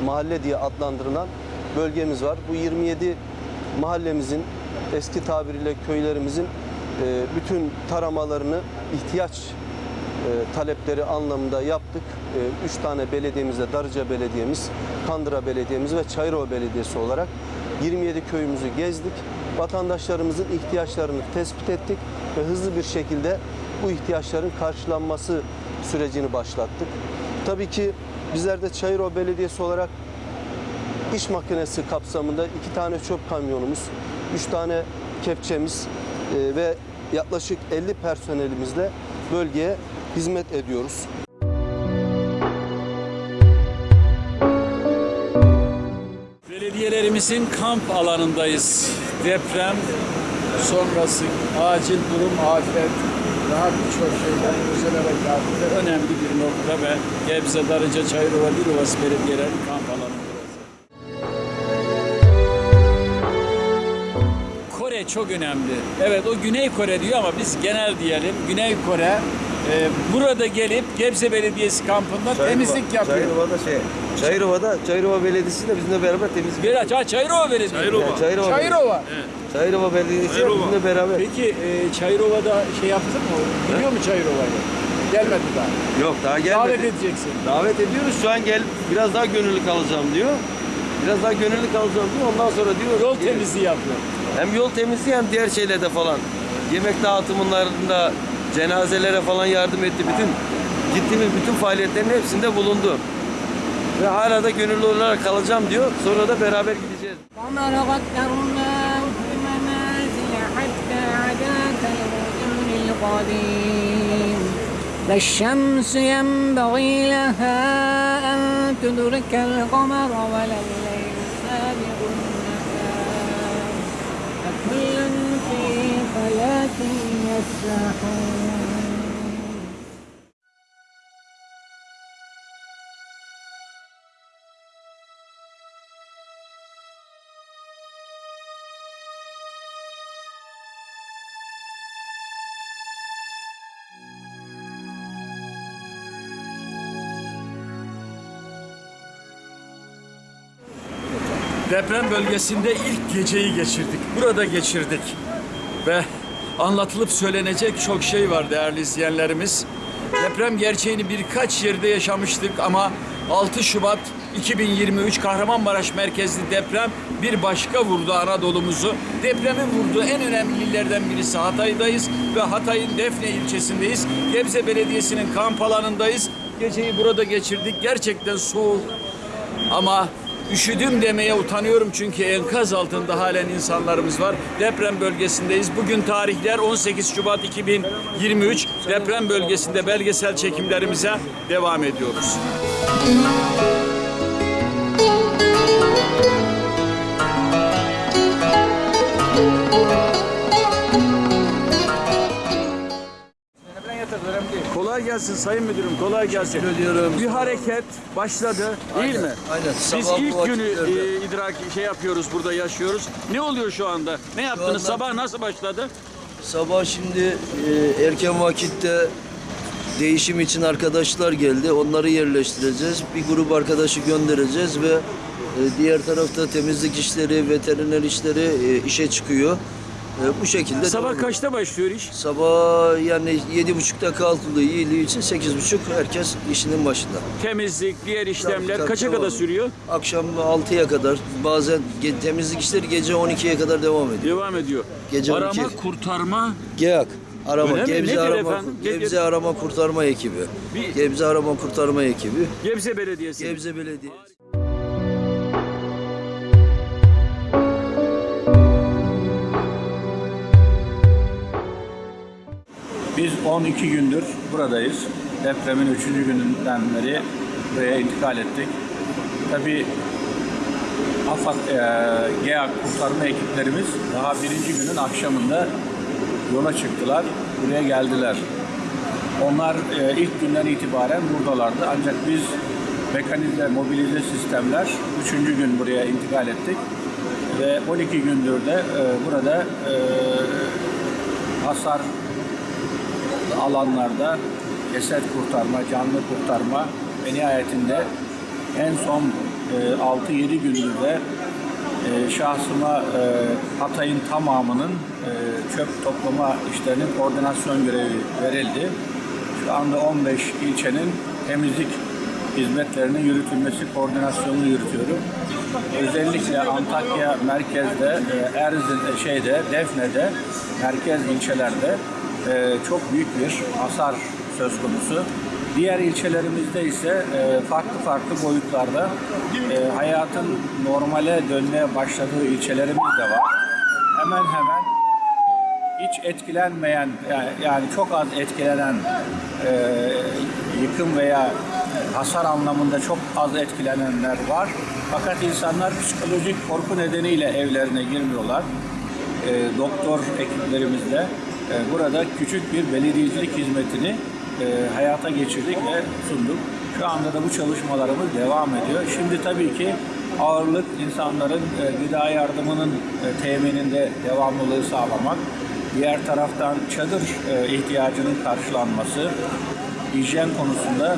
mahalle diye adlandırılan bölgemiz var. Bu 27 mahallemizin eski tabiriyle köylerimizin e, bütün taramalarını ihtiyaç e, talepleri anlamında yaptık. E, Üç tane belediyemizde Darıca Belediyemiz, Kandıra Belediyemiz ve Çayırova Belediyesi olarak 27 köyümüzü gezdik. Vatandaşlarımızın ihtiyaçlarını tespit ettik ve hızlı bir şekilde bu ihtiyaçların karşılanması sürecini başlattık. Tabii ki bizler de Çayırova Belediyesi olarak iş makinesi kapsamında iki tane çöp kamyonumuz, üç tane kepçemiz e, ve yaklaşık 50 personelimizle bölgeye hizmet ediyoruz. Belediyelerimizin kamp alanındayız. Deprem sonrası acil durum, afet, daha birçok şeyler özel harekatında önemli bir nokta ve Gebze, Darıca, Çayırova, Dilovası belediyeleri kamp çok önemli. Evet o Güney Kore diyor ama biz genel diyelim. Güney Kore e, burada gelip Gebze Belediyesi kampında temizlik yapıyor. Çayırova'da şey, Çayırova'da, Çayırova Belediyesi de bizimle beraber temizlik Bir aç, ha, Çayırova Belediyesi. Çayırova. Yani Çayırova. Çayırova. Çayırova Belediyesi bizimle beraber. Peki e, Çayırova'da şey yaptın mı? Biliyor mu Çayırova'yı? Gelmedi daha. Yok daha gelmedi. Davet edeceksin. Davet ediyoruz. Şu an gel biraz daha gönüllü kalacağım diyor. Biraz daha gönüllü kalacağım diyor. Ondan sonra diyor. Yol temizliği yapıyor. Hem yol temizliği hem diğer şeylerde falan. Yemek dağıtımlarında cenazelere falan yardım etti. Bütün gittiğimiz bütün faaliyetlerin hepsinde bulundu. Ve hala da gönüllü olarak kalacağım diyor. Sonra da beraber gideceğiz. وما قدرناه في منازل حتى عدا كالرجل القديم لا الشمس ينبغي لها أن تدرك القمر ولا كلا في حياتي يسرحون. Deprem bölgesinde ilk geceyi geçirdik. Burada geçirdik. Ve anlatılıp söylenecek çok şey var değerli izleyenlerimiz. Deprem gerçeğini birkaç yerde yaşamıştık ama 6 Şubat 2023 Kahramanmaraş merkezli deprem bir başka vurdu Anadolu'muzu. Depremin vurduğu en önemli illerden birisi Hatay'dayız ve Hatay'ın Defne ilçesindeyiz. Gebze Belediyesi'nin kamp alanındayız. Geceyi burada geçirdik. Gerçekten soğuk ama üşüdüm demeye utanıyorum çünkü enkaz altında halen insanlarımız var. Deprem bölgesindeyiz. Bugün tarihler 18 Şubat 2023. Deprem bölgesinde belgesel çekimlerimize devam ediyoruz. Kolay gelsin Sayın Müdürüm, kolay gelsin. ediyorum. Bir hareket başladı değil Aynen, mi? aynen. Biz Sabah ilk günü e, idrak şey yapıyoruz, burada yaşıyoruz. Ne oluyor şu anda? Ne yaptınız? anda- Sabah nasıl başladı? Sabah şimdi e, erken vakitte değişim için arkadaşlar geldi. Onları yerleştireceğiz. Bir grup arkadaşı göndereceğiz ve e, diğer tarafta temizlik işleri, veteriner işleri e, işe çıkıyor. E, bu şekilde Sabah devam kaçta başlıyor iş? Sabah yani yedi buçukta kalkıldığı iyiliği için sekiz buçuk herkes işinin başında. Temizlik, diğer işlemler tabii, kaça devam. kadar sürüyor? Akşam 6'ya kadar bazen ge- temizlik işleri gece 12'ye kadar devam ediyor. Devam ediyor. Gece Arama, 12'ye. kurtarma. GEAK. Arama, Öyle mi? Gebze Nedir Arama, efendim? Ge- Gebze Arama Kurtarma Ekibi. Bir- Gebze Arama Kurtarma Ekibi. Gebze Belediyesi. Gebze Belediyesi. Biz 12 gündür buradayız. Depremin 3. gününden beri buraya intikal ettik. Tabii AFAD, e, GEAK kurtarma ekiplerimiz daha birinci günün akşamında yola çıktılar. Buraya geldiler. Onlar e, ilk günden itibaren buradalardı. Ancak biz mekanize, mobilize sistemler 3. gün buraya intikal ettik. Ve 12 gündür de e, burada e, hasar alanlarda ceset kurtarma, canlı kurtarma ve nihayetinde en son e, 6-7 gündür de e, şahsıma e, Hatay'ın tamamının e, çöp toplama işlerinin koordinasyon görevi verildi. Şu anda 15 ilçenin temizlik hizmetlerinin yürütülmesi koordinasyonunu yürütüyorum. Özellikle Antakya merkezde, e, Erzin e, şeyde, Defne'de, merkez ilçelerde e, çok büyük bir hasar söz konusu. Diğer ilçelerimizde ise e, farklı farklı boyutlarda e, hayatın normale dönmeye başladığı ilçelerimiz de var. Hemen hemen hiç etkilenmeyen yani, yani çok az etkilenen e, yıkım veya hasar anlamında çok az etkilenenler var. Fakat insanlar psikolojik korku nedeniyle evlerine girmiyorlar. E, doktor ekiplerimizle burada küçük bir belediyecilik hizmetini e, hayata geçirdik ve sunduk. Şu anda da bu çalışmalarımız devam ediyor. Şimdi tabii ki ağırlık insanların e, gıda yardımının e, temininde devamlılığı sağlamak. Diğer taraftan çadır ihtiyacının karşılanması, hijyen konusunda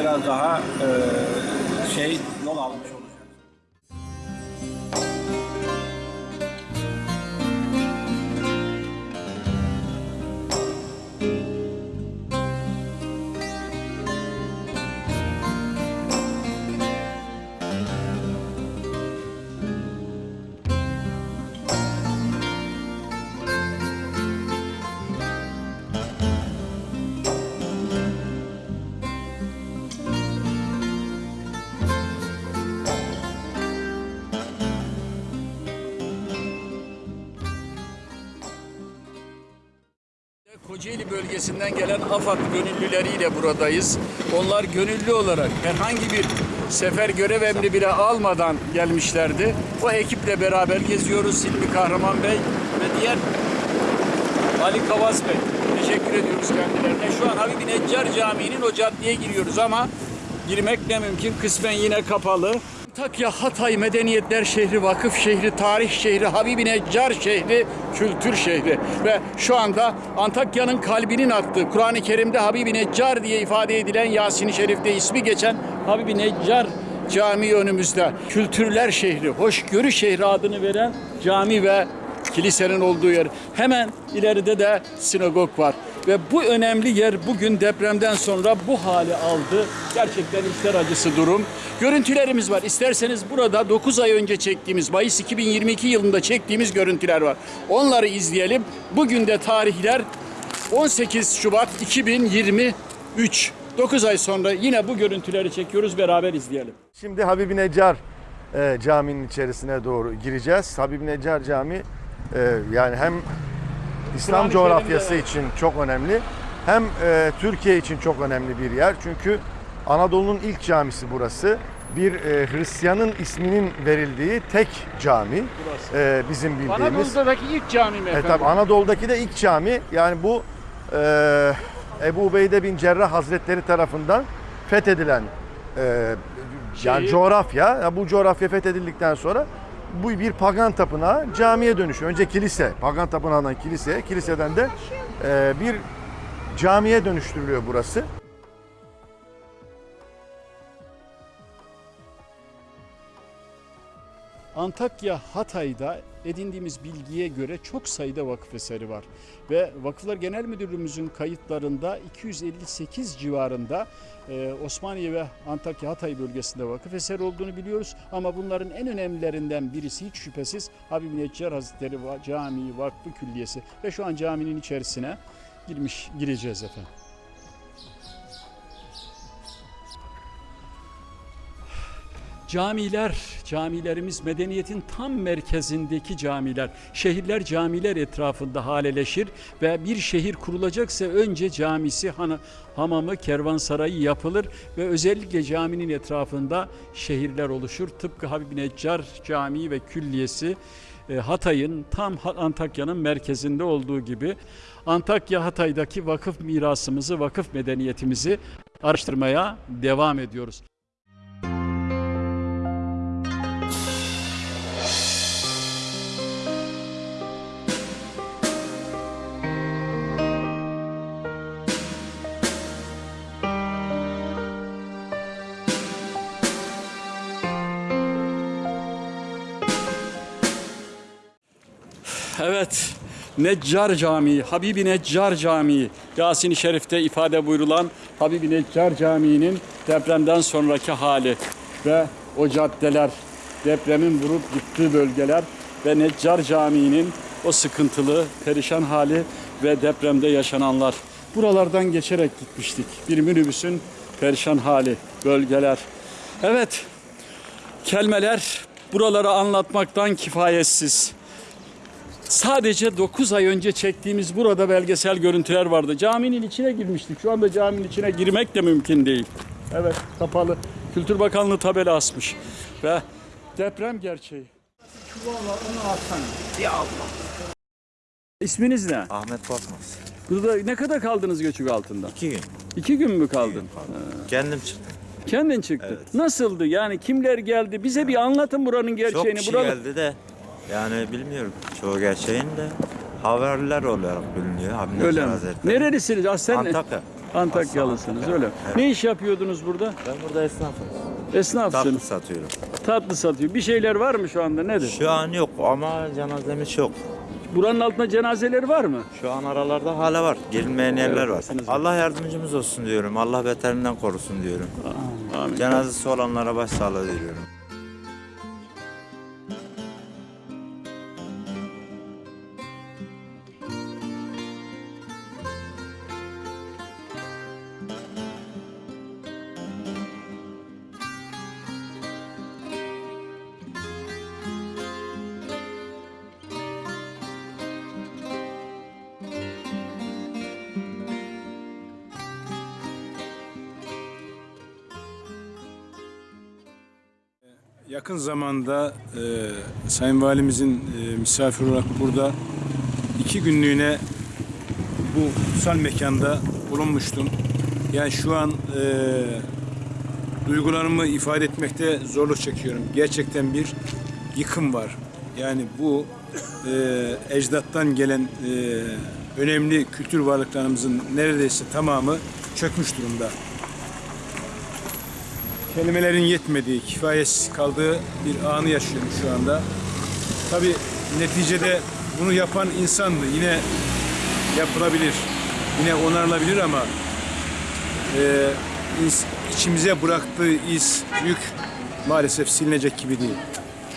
biraz daha şey yol almış olacak. Kocaeli bölgesinden gelen AFAD gönüllüleriyle buradayız. Onlar gönüllü olarak herhangi bir sefer görev emri bile almadan gelmişlerdi. O ekiple beraber geziyoruz. Hilmi Kahraman Bey ve diğer Ali Kavaz Bey. Teşekkür ediyoruz kendilerine. Şu an Habibi Neccar Camii'nin o caddeye giriyoruz ama girmek ne mümkün. Kısmen yine kapalı. Antakya Hatay Medeniyetler Şehri, Vakıf Şehri, Tarih Şehri, Habibi Neccar Şehri, Kültür Şehri. Ve şu anda Antakya'nın kalbinin attığı, Kur'an-ı Kerim'de Habibi Neccar diye ifade edilen Yasin-i Şerif'te ismi geçen Habibi Neccar Camii önümüzde. Kültürler Şehri, Hoşgörü Şehri adını veren cami ve kilisenin olduğu yer. Hemen ileride de sinagog var. Ve bu önemli yer bugün depremden sonra bu hali aldı. Gerçekten içler acısı durum. Görüntülerimiz var. İsterseniz burada 9 ay önce çektiğimiz, Mayıs 2022 yılında çektiğimiz görüntüler var. Onları izleyelim. Bugün de tarihler 18 Şubat 2023. 9 ay sonra yine bu görüntüleri çekiyoruz. Beraber izleyelim. Şimdi Habibi Neccar e, caminin içerisine doğru gireceğiz. Habibi Neccar Cami e, yani hem İslam coğrafyası için çok önemli hem e, Türkiye için çok önemli bir yer. Çünkü Anadolu'nun ilk camisi burası. Bir e, Hristiyanın isminin verildiği tek cami e, bizim bildiğimiz. Anadolu'daki ilk cami mi E, efendim? tabii Anadolu'daki de ilk cami. Yani bu e, Ebu Ubeyde bin Cerrah Hazretleri tarafından fethedilen e, yani Şeyi- coğrafya. Ya Bu coğrafya fethedildikten sonra bu bir pagan tapınağı camiye dönüşüyor. Önce kilise, pagan tapınağından kiliseye, kiliseden de e, bir camiye dönüştürülüyor burası. Antakya Hatay'da edindiğimiz bilgiye göre çok sayıda vakıf eseri var. Ve Vakıflar Genel Müdürlüğümüzün kayıtlarında 258 civarında e, Osmaniye ve Antakya Hatay bölgesinde vakıf eseri olduğunu biliyoruz. Ama bunların en önemlilerinden birisi hiç şüphesiz Habibi Neccar Hazretleri Camii Vakfı Külliyesi. Ve şu an caminin içerisine girmiş gireceğiz efendim. Camiler, camilerimiz medeniyetin tam merkezindeki camiler. Şehirler camiler etrafında haleleşir ve bir şehir kurulacaksa önce camisi, hanı, hamamı, kervansarayı yapılır ve özellikle caminin etrafında şehirler oluşur. Tıpkı Habib Neccar Camii ve Külliyesi e, Hatay'ın tam Antakya'nın merkezinde olduğu gibi Antakya Hatay'daki vakıf mirasımızı, vakıf medeniyetimizi araştırmaya devam ediyoruz. Evet, Neccar Camii, Habibi Neccar Camii, Yasin-i Şerif'te ifade buyurulan Habibi Neccar Camii'nin depremden sonraki hali ve o caddeler, depremin vurup gittiği bölgeler ve Neccar Camii'nin o sıkıntılı, perişan hali ve depremde yaşananlar. Buralardan geçerek gitmiştik. Bir minibüsün perişan hali, bölgeler. Evet, kelimeler buraları anlatmaktan kifayetsiz. Sadece 9 ay önce çektiğimiz burada belgesel görüntüler vardı. Caminin içine girmiştik. Şu anda caminin içine girmek de mümkün değil. Evet, kapalı. Kültür Bakanlığı tabela asmış. Ve deprem gerçeği. onu atsana. Ya Allah. İsminiz ne? Ahmet Korkmaz. Burada ne kadar kaldınız göçük altında? İki gün. İki gün mü kaldın? Ha. Kendim çıktım. Kendin çıktık. Nasıldı? Yani kimler geldi? Bize bir anlatın buranın gerçeğini. Çok kişi Buralı- geldi de yani bilmiyorum çoğu gerçeğini de haberler olarak biliniyor. Haberler Öyle mi? Hazretleri. Nerelisiniz? Ah, sen Antakya. Antakyalısınız öyle. Antakya. Ne iş yapıyordunuz burada? Ben burada esnafım. Esnafsınız. Tatlı satıyorum. Tatlı satıyor. Bir şeyler var mı şu anda? Nedir? Şu an yok ama cenazemiz yok. Buranın altında cenazeleri var mı? Şu an aralarda hala var. Gelinmeyen yerler var. Allah yardımcımız olsun diyorum. Allah beterinden korusun diyorum. Amin. Cenazesi olanlara başsağlığı diliyorum. Yakın zamanda e, Sayın Valimizin e, misafir olarak burada iki günlüğüne bu kutsal mekanda bulunmuştum. Yani şu an e, duygularımı ifade etmekte zorluk çekiyorum. Gerçekten bir yıkım var. Yani bu e, ecdattan gelen e, önemli kültür varlıklarımızın neredeyse tamamı çökmüş durumda kelimelerin yetmediği, kifayetsiz kaldığı bir anı yaşıyorum şu anda. Tabi neticede bunu yapan insandı. Yine yapılabilir, yine onarılabilir ama e, içimize bıraktığı iz, yük maalesef silinecek gibi değil.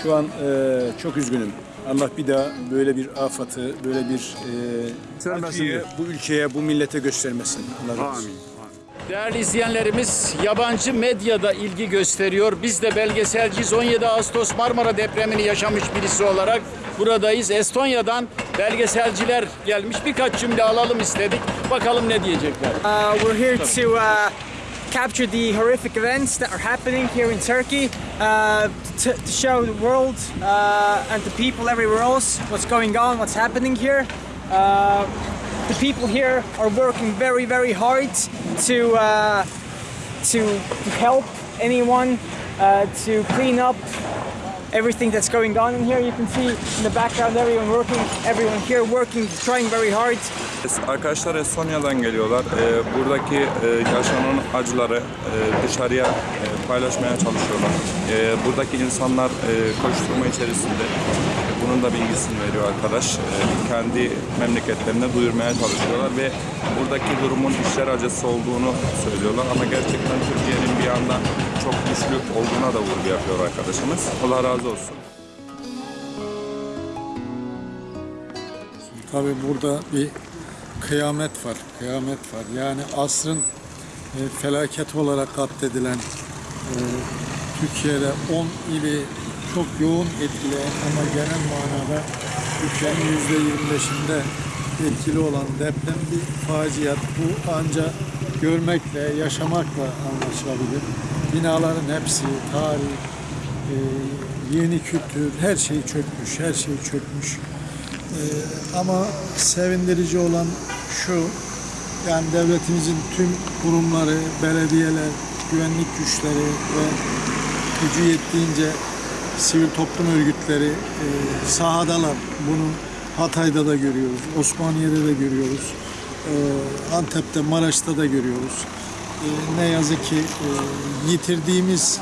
Şu an e, çok üzgünüm. Allah bir daha böyle bir afatı, böyle bir e, acıyı bu ülkeye, bu millete göstermesin. Allah razı olsun. Değerli izleyenlerimiz yabancı medyada ilgi gösteriyor. Biz de belgeselciyiz. 17 Ağustos Marmara depremini yaşamış birisi olarak buradayız. Estonya'dan belgeselciler gelmiş. Birkaç cümle alalım istedik. Bakalım ne diyecekler. Uh, we're here to uh, capture the horrific events that are happening here in Turkey, uh, to, to show the world uh, and the people everywhere else what's going on, what's happening here. Uh, the people here are working very, very hard to uh, to, help anyone uh, to clean up everything that's going on in here. You can see in the background everyone working, everyone here working, trying very hard. Arkadaşlar Estonya'dan geliyorlar. Ee, buradaki e, yaşanan acıları e, dışarıya e, paylaşmaya çalışıyorlar. E, buradaki insanlar e, koşturma içerisinde. Bunun da bilgisini veriyor arkadaş. E, kendi memleketlerine duyurmaya çalışıyorlar ve buradaki durumun işler acısı olduğunu söylüyorlar. Ama gerçekten Türkiye'nin bir anda çok güçlü olduğuna da vurgu yapıyor arkadaşımız. Allah razı olsun. Tabii burada bir kıyamet var, kıyamet var. Yani asrın e, felaket olarak katledilen e, Türkiye'de 10 ili çok yoğun etkileyen ama genel manada Türkiye'nin yüzde 25'inde etkili olan deprem bir faciat. Bu ancak görmekle, yaşamakla anlaşılabilir. Binaların hepsi, tarih, e, yeni kültür, her şey çökmüş, her şey çökmüş. Ee, ama sevindirici olan şu, yani devletimizin tüm kurumları, belediyeler, güvenlik güçleri ve gücü yettiğince sivil toplum örgütleri e, sahadalar. Bunu Hatay'da da görüyoruz, Osmaniye'de de görüyoruz, e, Antep'te, Maraş'ta da görüyoruz. E, ne yazık ki e, yitirdiğimiz,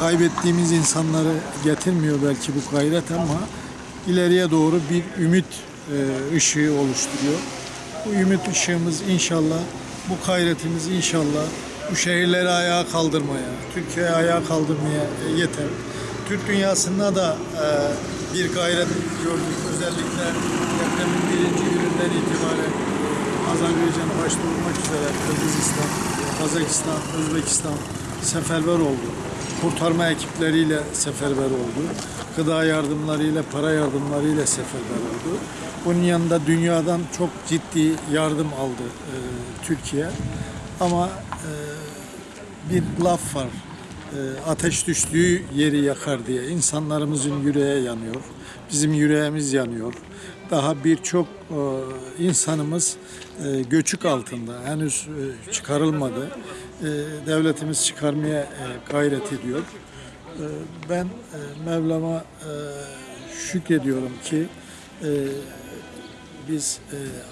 kaybettiğimiz insanları getirmiyor belki bu gayret ama ileriye doğru bir ümit e, ışığı oluşturuyor. Bu ümit ışığımız inşallah, bu gayretimiz inşallah bu şehirleri ayağa kaldırmaya, Türkiye'yi ayağa kaldırmaya e, yeter. Türk dünyasında da bir gayret gördük. Özellikle depremin birinci gününden itibaren Azerbaycan başta olmak üzere Kırgızistan, Kazakistan, Özbekistan seferber oldu. Kurtarma ekipleriyle seferber oldu. Gıda yardımlarıyla, para yardımlarıyla seferber oldu. Bunun yanında dünyadan çok ciddi yardım aldı e, Türkiye. Ama e, bir laf var. E, ateş düştüğü yeri yakar diye. İnsanlarımızın yüreği yanıyor. Bizim yüreğimiz yanıyor. Daha birçok e, insanımız e, göçük altında henüz e, çıkarılmadı. Devletimiz çıkarmaya gayret ediyor. Ben Mevlam'a şükrediyorum ki biz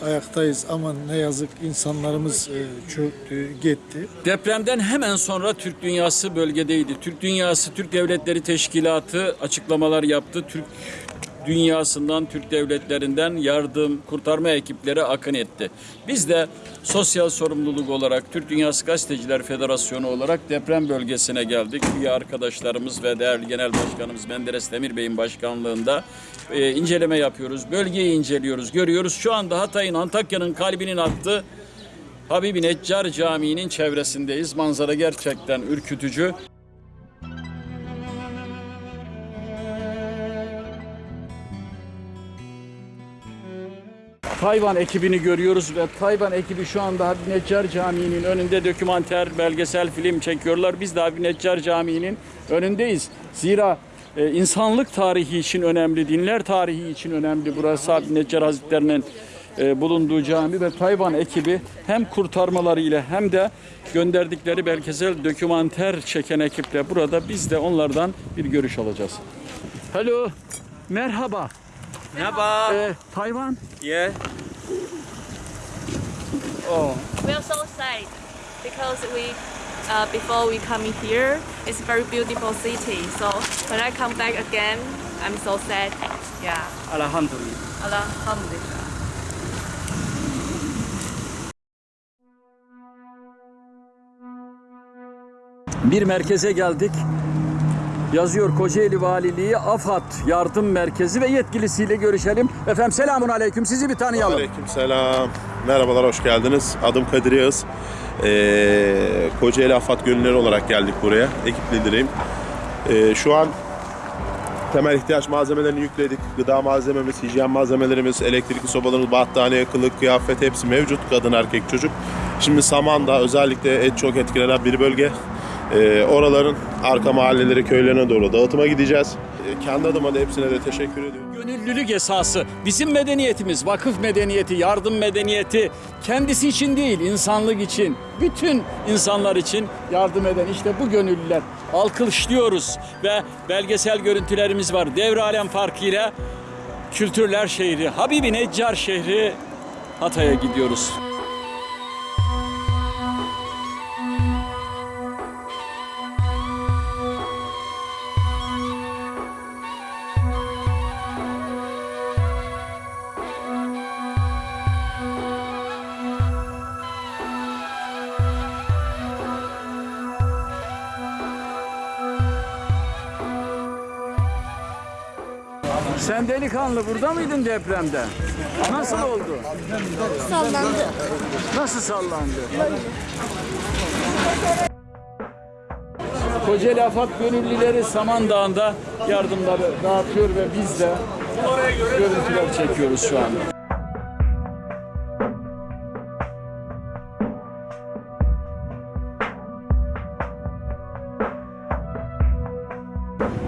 ayaktayız ama ne yazık insanlarımız çöktü, gitti. Depremden hemen sonra Türk dünyası bölgedeydi. Türk dünyası, Türk Devletleri Teşkilatı açıklamalar yaptı. Türk dünyasından, Türk devletlerinden yardım, kurtarma ekipleri akın etti. Biz de sosyal sorumluluk olarak Türk Dünyası Gazeteciler Federasyonu olarak deprem bölgesine geldik. Üye arkadaşlarımız ve değerli Genel Başkanımız Menderes Demir Bey'in başkanlığında e, inceleme yapıyoruz. Bölgeyi inceliyoruz, görüyoruz. Şu anda Hatay'ın, Antakya'nın kalbinin attığı Habibi Neccar Camii'nin çevresindeyiz. Manzara gerçekten ürkütücü. Tayvan ekibini görüyoruz ve Tayvan ekibi şu anda Habibi Neccar Camii'nin önünde dokümanter, belgesel film çekiyorlar. Biz de Habibi Neccar Camii'nin önündeyiz. Zira e, insanlık tarihi için önemli, dinler tarihi için önemli. Burası Habibi Neccar Hazretleri'nin e, bulunduğu cami ve Tayvan ekibi hem kurtarmalarıyla hem de gönderdikleri belgesel dokümanter çeken ekiple burada biz de onlardan bir görüş alacağız. Hello, merhaba. Merhaba. Ee, Tayvan? Yeah. Oh. We are so sad because we, uh, before we coming here, it's a very beautiful city. So when I come back again, I'm so sad. Yeah. Alhamdulillah. Alhamdulillah. Bir merkeze geldik. Yazıyor Kocaeli Valiliği, AFAD Yardım Merkezi ve yetkilisiyle görüşelim. Efendim selamun aleyküm. Sizi bir tanıyalım. Aleyküm selam. Merhabalar, hoş geldiniz. Adım Kadir Yağız. Ee, Kocaeli Afat Gönülleri olarak geldik buraya. Ekip lideriyim. Ee, şu an temel ihtiyaç malzemelerini yükledik. Gıda malzememiz, hijyen malzemelerimiz, elektrikli sobalarımız, battaniye, kılık, kıyafet hepsi mevcut. Kadın, erkek, çocuk. Şimdi Saman'da özellikle et çok etkilenen bir bölge. Ee, oraların arka mahalleleri, köylerine doğru dağıtıma gideceğiz. Ee, kendi adıma da hepsine de teşekkür ediyorum. Gönüllülük esası. Bizim medeniyetimiz, vakıf medeniyeti, yardım medeniyeti kendisi için değil, insanlık için, bütün insanlar için yardım eden işte bu gönüllüler. Alkışlıyoruz ve belgesel görüntülerimiz var. Devre alem farkıyla kültürler şehri, Habibi Neccar şehri Hatay'a gidiyoruz. Sen delikanlı burada mıydın depremde? Nasıl oldu? Sallandı. Nasıl sallandı? Kocaeli Afat Gönüllüleri Samandağ'ında yardımları dağıtıyor ve biz de görüntüler çekiyoruz şu anda.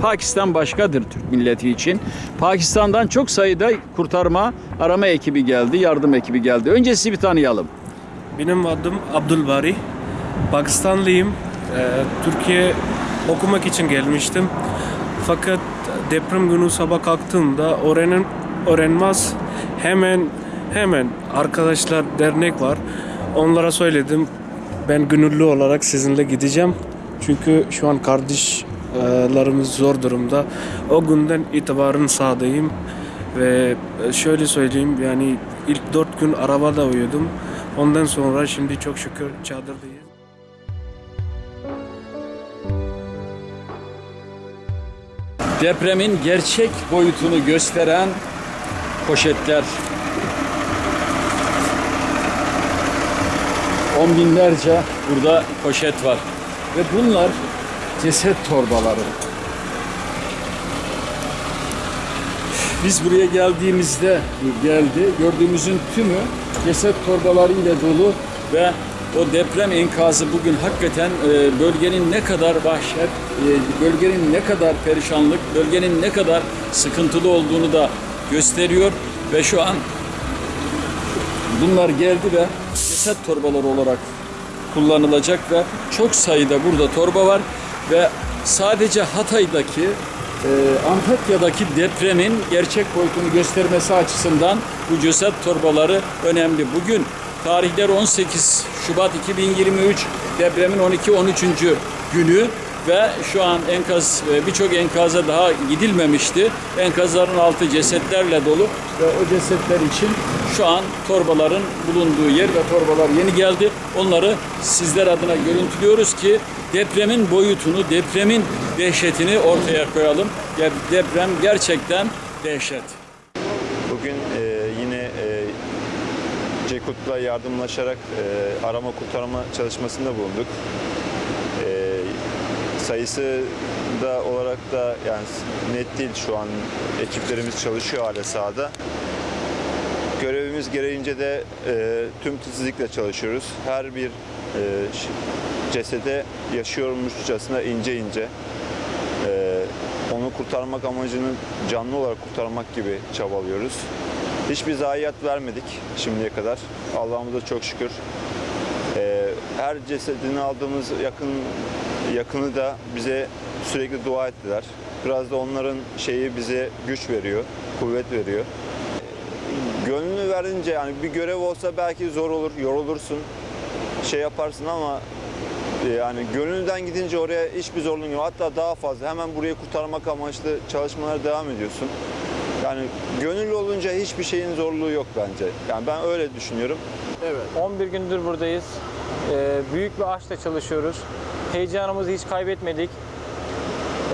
Pakistan başkadır Türk milleti için. Pakistan'dan çok sayıda kurtarma arama ekibi geldi, yardım ekibi geldi. Önce sizi bir tanıyalım. Benim adım Abdülbari. Pakistanlıyım. Ee, Türkiye okumak için gelmiştim. Fakat deprem günü sabah kalktığımda öğrenin öğrenmez hemen hemen arkadaşlar dernek var. Onlara söyledim. Ben gönüllü olarak sizinle gideceğim. Çünkü şu an kardeşlerimiz zor durumda. O günden itibaren sahadayım. Ve şöyle söyleyeyim yani ilk dört gün arabada uyudum. Ondan sonra şimdi çok şükür çadırdayız. Depremin gerçek boyutunu gösteren poşetler. On binlerce burada poşet var. Ve bunlar ceset torbaları. Biz buraya geldiğimizde geldi. Gördüğümüzün tümü ceset torbalarıyla dolu ve o deprem enkazı bugün hakikaten e, bölgenin ne kadar vahşet, e, bölgenin ne kadar perişanlık, bölgenin ne kadar sıkıntılı olduğunu da gösteriyor. Ve şu an bunlar geldi ve ceset torbaları olarak kullanılacak ve çok sayıda burada torba var ve sadece Hatay'daki e, Antakya'daki depremin gerçek boyutunu göstermesi açısından bu ceset torbaları önemli. Bugün tarihler 18 Şubat 2023 depremin 12-13. günü ve şu an enkaz e, birçok enkaza daha gidilmemişti. Enkazların altı cesetlerle dolu ve o cesetler için şu an torbaların bulunduğu yer ve torbalar yeni geldi. Onları sizler adına görüntülüyoruz ki depremin boyutunu, depremin dehşetini ortaya koyalım. Ya Deprem gerçekten dehşet. Bugün e, yine e, Cekut'la yardımlaşarak e, arama kurtarma çalışmasında bulunduk. Sayısı da olarak da yani net değil şu an ekiplerimiz çalışıyor hala sahada. Görevimiz gereğince de e, tüm titizlikle çalışıyoruz. Her bir e, cesede yaşıyormuşçasına ince ince e, onu kurtarmak amacını canlı olarak kurtarmak gibi çabalıyoruz. Hiçbir zayiat vermedik şimdiye kadar. Allah'ımıza çok şükür. E, her cesedini aldığımız yakın yakını da bize sürekli dua ettiler. Biraz da onların şeyi bize güç veriyor, kuvvet veriyor. Gönlünü verince yani bir görev olsa belki zor olur, yorulursun, şey yaparsın ama e, yani gönülden gidince oraya hiçbir zorluğun yok. Hatta daha fazla. Hemen burayı kurtarmak amaçlı çalışmalara devam ediyorsun. Yani gönüllü olunca hiçbir şeyin zorluğu yok bence. Yani ben öyle düşünüyorum. Evet. 11 gündür buradayız. Ee, büyük bir aşkla çalışıyoruz. Heyecanımızı hiç kaybetmedik.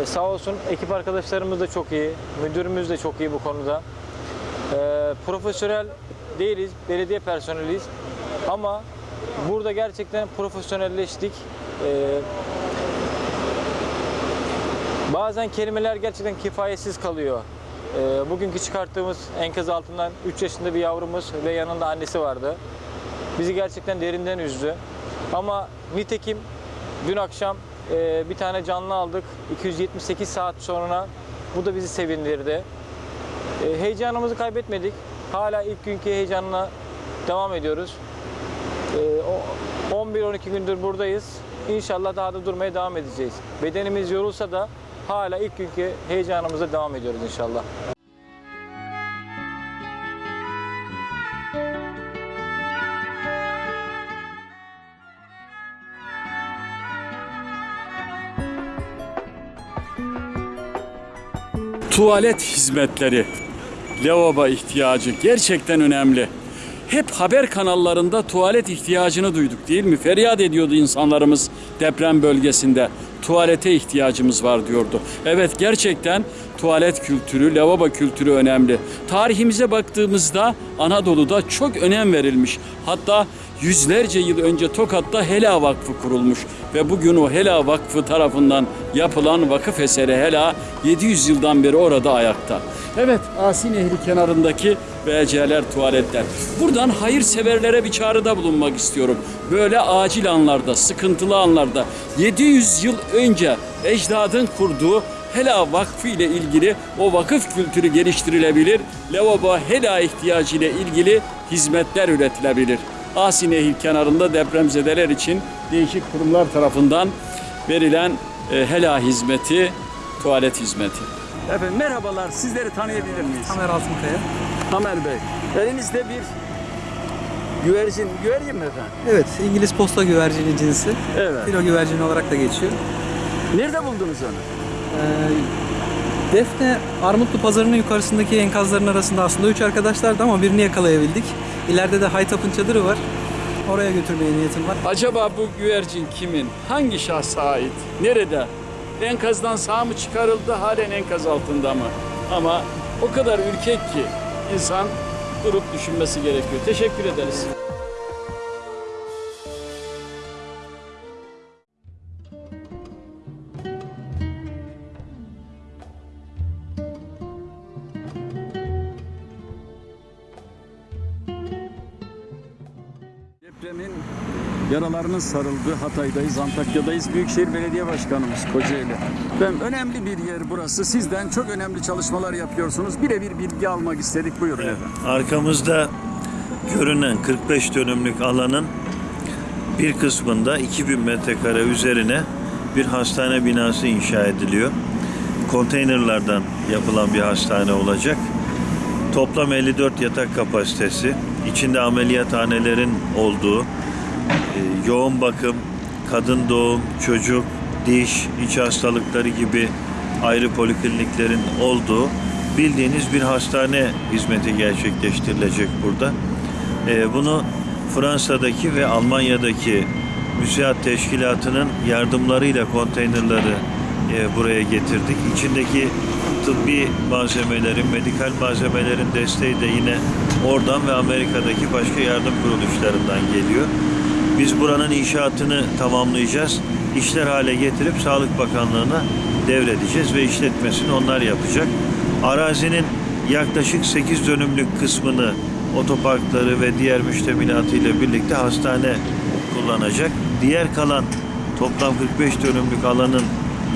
Ee, sağ olsun ekip arkadaşlarımız da çok iyi. Müdürümüz de çok iyi bu konuda. Ee, profesyonel değiliz, belediye personeliyiz. Ama burada gerçekten profesyonelleştik. Ee, bazen kelimeler gerçekten kifayetsiz kalıyor. Ee, bugünkü çıkarttığımız enkaz altından 3 yaşında bir yavrumuz ve yanında annesi vardı. Bizi gerçekten derinden üzdü. Ama nitekim dün akşam e, bir tane canlı aldık 278 saat sonra. Bu da bizi sevindirdi. E, heyecanımızı kaybetmedik. Hala ilk günkü heyecanla devam ediyoruz. E, o- 11-12 gündür buradayız. İnşallah daha da durmaya devam edeceğiz. Bedenimiz yorulsa da hala ilk günkü heyecanımıza devam ediyoruz inşallah. Tuvalet hizmetleri, lavabo ihtiyacı gerçekten önemli. Hep haber kanallarında tuvalet ihtiyacını duyduk değil mi? Feryat ediyordu insanlarımız deprem bölgesinde. Tuvalete ihtiyacımız var diyordu. Evet gerçekten tuvalet kültürü, lavabo kültürü önemli. Tarihimize baktığımızda Anadolu'da çok önem verilmiş. Hatta yüzlerce yıl önce Tokat'ta Hela Vakfı kurulmuş ve bugün o Hela Vakfı tarafından yapılan vakıf eseri Hela 700 yıldan beri orada ayakta. Evet, Asi Nehri kenarındaki BC'ler, tuvaletler. Buradan hayırseverlere bir çağrıda bulunmak istiyorum. Böyle acil anlarda, sıkıntılı anlarda 700 yıl önce ecdadın kurduğu Hela Vakfı ile ilgili o vakıf kültürü geliştirilebilir. Lavabo Hela ihtiyacı ile ilgili hizmetler üretilebilir. Asi Nehir kenarında depremzedeler için değişik kurumlar tarafından verilen e, Hela hizmeti, tuvalet hizmeti. Efendim merhabalar, sizleri tanıyabilir miyiz? Tamer Altınkaya. Tamer Bey, elinizde bir güvercin, güvercin mi efendim? Evet, İngiliz posta güvercini cinsi. Evet. Filo güvercini olarak da geçiyor. Nerede buldunuz onu? Ee, Defne Armutlu Pazarı'nın yukarısındaki enkazların arasında aslında üç arkadaşlardı ama birini yakalayabildik. İleride de Haytap'ın çadırı var. Oraya götürmeye niyetim var. Acaba bu güvercin kimin? Hangi şahsa ait? Nerede? Enkazdan sağ mı çıkarıldı, halen enkaz altında mı? Ama o kadar ürkek ki insan durup düşünmesi gerekiyor. Teşekkür ederiz. Yaralarının sarıldığı Hatay'dayız, Antakya'dayız. Büyükşehir Belediye Başkanımız Kocaeli. Ben önemli bir yer burası. Sizden çok önemli çalışmalar yapıyorsunuz. Birebir bilgi almak istedik. Buyurun efendim. Arkamızda görünen 45 dönümlük alanın bir kısmında 2000 metrekare üzerine bir hastane binası inşa ediliyor. Konteynerlardan yapılan bir hastane olacak. Toplam 54 yatak kapasitesi, içinde ameliyathanelerin olduğu, yoğun bakım, kadın doğum, çocuk, diş, iç hastalıkları gibi ayrı polikliniklerin olduğu bildiğiniz bir hastane hizmeti gerçekleştirilecek burada. E, Bunu Fransa'daki ve Almanya'daki müsiat teşkilatının yardımlarıyla konteynerları e, buraya getirdik. İçindeki tıbbi malzemelerin, medikal malzemelerin desteği de yine oradan ve Amerika'daki başka yardım kuruluşlarından geliyor. Biz buranın inşaatını tamamlayacağız. İşler hale getirip Sağlık Bakanlığı'na devredeceğiz ve işletmesini onlar yapacak. Arazinin yaklaşık 8 dönümlük kısmını otoparkları ve diğer müştemilatı ile birlikte hastane kullanacak. Diğer kalan toplam 45 dönümlük alanın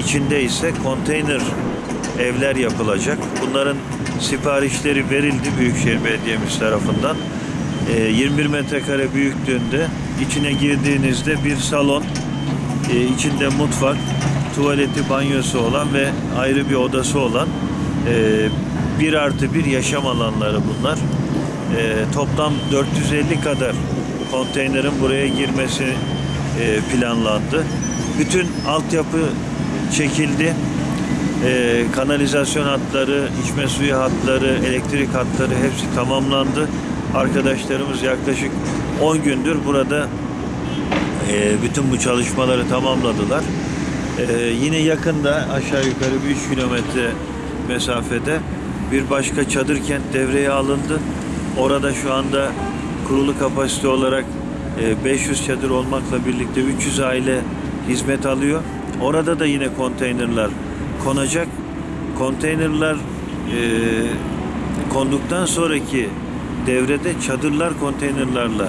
içinde ise konteyner evler yapılacak. Bunların siparişleri verildi Büyükşehir Belediye'miz tarafından. Ee, 21 metrekare büyüklüğünde içine girdiğinizde bir salon, e, içinde mutfak, tuvaleti, banyosu olan ve ayrı bir odası olan e, bir artı bir yaşam alanları bunlar. E, toplam 450 kadar konteynerin buraya girmesi e, planlandı. Bütün altyapı çekildi. E, kanalizasyon hatları, içme suyu hatları, elektrik hatları hepsi tamamlandı. Arkadaşlarımız yaklaşık 10 gündür burada e, bütün bu çalışmaları tamamladılar. E, yine yakında aşağı yukarı bir 3 kilometre mesafede bir başka çadır kent devreye alındı. Orada şu anda kurulu kapasite olarak e, 500 çadır olmakla birlikte 300 aile hizmet alıyor. Orada da yine konteynerler konacak. Konteynerler e, konduktan sonraki devrede çadırlar konteynerlarla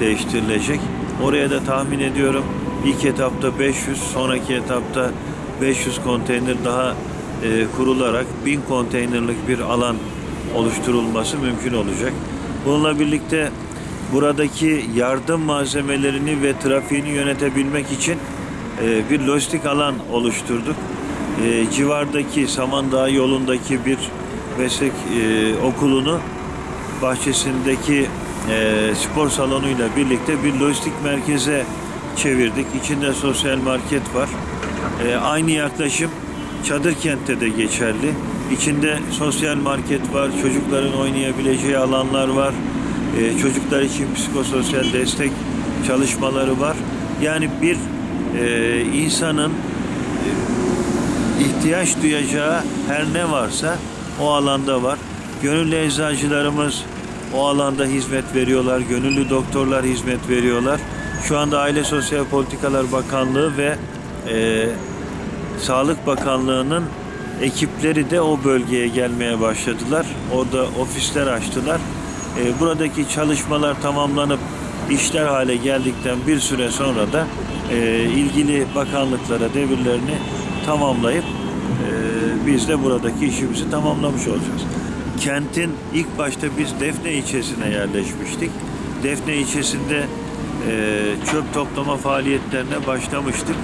değiştirilecek. Oraya da tahmin ediyorum ilk etapta 500, sonraki etapta 500 konteyner daha e, kurularak 1000 konteynerlik bir alan oluşturulması mümkün olacak. Bununla birlikte buradaki yardım malzemelerini ve trafiğini yönetebilmek için e, bir lojistik alan oluşturduk. E, civardaki Samandağ yolundaki bir meslek e, okulunu bahçesindeki e, spor salonuyla birlikte bir lojistik merkeze çevirdik. İçinde sosyal market var. E, aynı yaklaşım çadır kentte de geçerli. İçinde sosyal market var, çocukların oynayabileceği alanlar var. E, çocuklar için psikososyal destek çalışmaları var. Yani bir e, insanın e, ihtiyaç duyacağı her ne varsa o alanda var. Gönüllü eczacılarımız o alanda hizmet veriyorlar. Gönüllü doktorlar hizmet veriyorlar. Şu anda Aile Sosyal Politikalar Bakanlığı ve e, Sağlık Bakanlığı'nın ekipleri de o bölgeye gelmeye başladılar. Orada ofisler açtılar. E, buradaki çalışmalar tamamlanıp işler hale geldikten bir süre sonra da e, ilgili bakanlıklara devirlerini tamamlayıp e, biz de buradaki işimizi tamamlamış olacağız. Kentin ilk başta biz Defne ilçesine yerleşmiştik. Defne ilçesinde e, çöp toplama faaliyetlerine başlamıştık.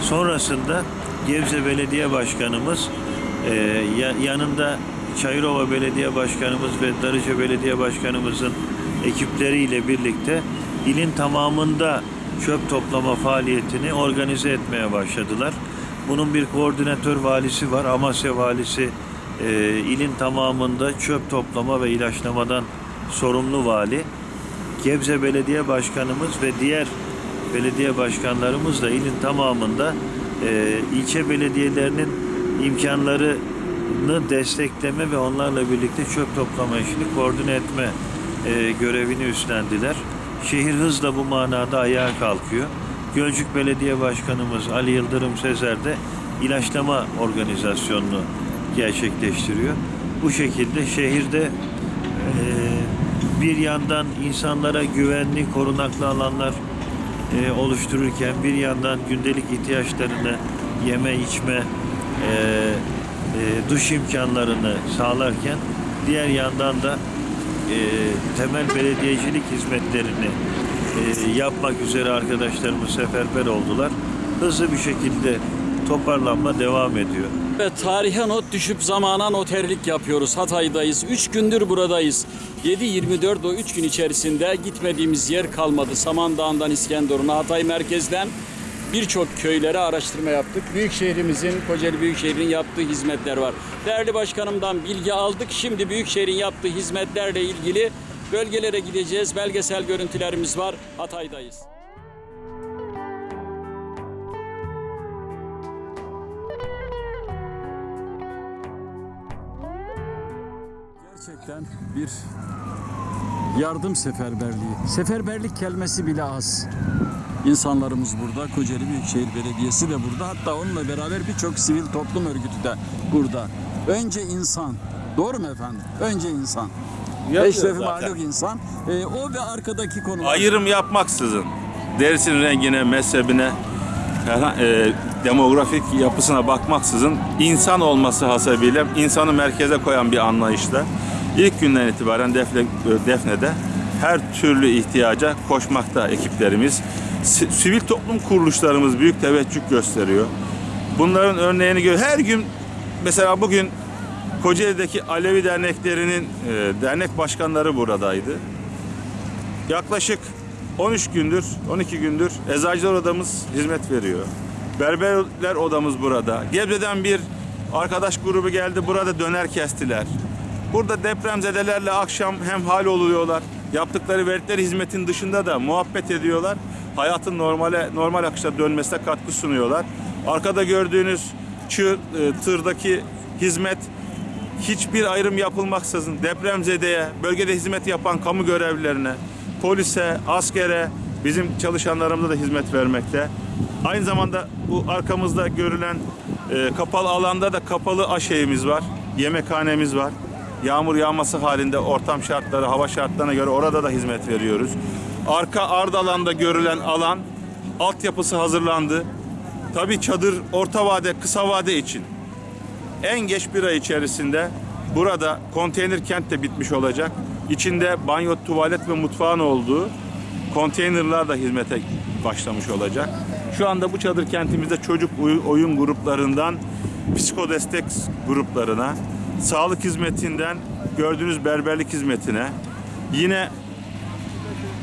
Sonrasında Gebze Belediye Başkanımız e, ya- yanında Çayırova Belediye Başkanımız ve Darıca Belediye Başkanımızın ekipleriyle birlikte ilin tamamında çöp toplama faaliyetini organize etmeye başladılar. Bunun bir koordinatör valisi var. Amasya valisi e, ilin tamamında çöp toplama ve ilaçlamadan sorumlu vali. Gebze Belediye Başkanımız ve diğer belediye başkanlarımız da ilin tamamında e, ilçe belediyelerinin imkanlarını destekleme ve onlarla birlikte çöp toplama işini koordine etme e, görevini üstlendiler. Şehir hızla bu manada ayağa kalkıyor. Gölcük Belediye Başkanımız Ali Yıldırım Sezer de ilaçlama organizasyonunu gerçekleştiriyor. Bu şekilde şehirde e, bir yandan insanlara güvenli, korunaklı alanlar e, oluştururken bir yandan gündelik ihtiyaçlarını yeme içme e, e, duş imkanlarını sağlarken diğer yandan da e, temel belediyecilik hizmetlerini e, yapmak üzere arkadaşlarımız seferber oldular. Hızlı bir şekilde toparlanma devam ediyor. Ve tarihe not düşüp zamana noterlik yapıyoruz. Hatay'dayız. 3 gündür buradayız. 7-24 o 3 gün içerisinde gitmediğimiz yer kalmadı. Samandağ'dan İskenderun'a, Hatay merkezden birçok köylere araştırma yaptık. Büyük şehrimizin, Kocaeli Büyükşehir'in yaptığı hizmetler var. Değerli başkanımdan bilgi aldık. Şimdi Büyükşehir'in yaptığı hizmetlerle ilgili bölgelere gideceğiz. Belgesel görüntülerimiz var. Hatay'dayız. Gerçekten bir yardım seferberliği. Seferberlik kelimesi bile az. İnsanlarımız burada, Kocaeli Büyükşehir Belediyesi de burada. Hatta onunla beraber birçok sivil toplum örgütü de burada. Önce insan. Doğru mu efendim? Önce insan. Eşrefi mahluk insan. Ee, o ve arkadaki konular. Ayrım yapmaksızın dersin rengine, mezhebine, e, demografik yapısına bakmaksızın insan olması hasebiyle insanı merkeze koyan bir anlayışla ilk günden itibaren Defne, Defne'de her türlü ihtiyaca koşmakta ekiplerimiz. Si- Sivil toplum kuruluşlarımız büyük teveccüh gösteriyor. Bunların örneğini gör. Her gün mesela bugün Kocaeli'deki Alevi derneklerinin e, dernek başkanları buradaydı. Yaklaşık 13 gündür, 12 gündür eczacılar odamız hizmet veriyor. Berberler odamız burada. Gebze'den bir arkadaş grubu geldi burada döner kestiler. Burada depremzedelerle akşam hem hal oluyorlar. Yaptıkları verdikleri hizmetin dışında da muhabbet ediyorlar. Hayatın normale normal akışa dönmesine katkı sunuyorlar. Arkada gördüğünüz çığ, e, tırdaki hizmet hiçbir ayrım yapılmaksızın depremzedeye, bölgede hizmet yapan kamu görevlilerine, polise, askere, bizim çalışanlarımıza da hizmet vermekte. Aynı zamanda bu arkamızda görülen e, kapalı alanda da kapalı aşeyimiz var, yemekhanemiz var. Yağmur yağması halinde ortam şartları, hava şartlarına göre orada da hizmet veriyoruz. Arka Ardalan'da görülen alan altyapısı hazırlandı. Tabii çadır orta vade, kısa vade için en geç bir ay içerisinde burada konteyner kent de bitmiş olacak. İçinde banyo, tuvalet ve mutfağın olduğu konteynerlar da hizmete başlamış olacak. Şu anda bu çadır kentimizde çocuk oy- oyun gruplarından psikodestek gruplarına, sağlık hizmetinden gördüğünüz berberlik hizmetine, yine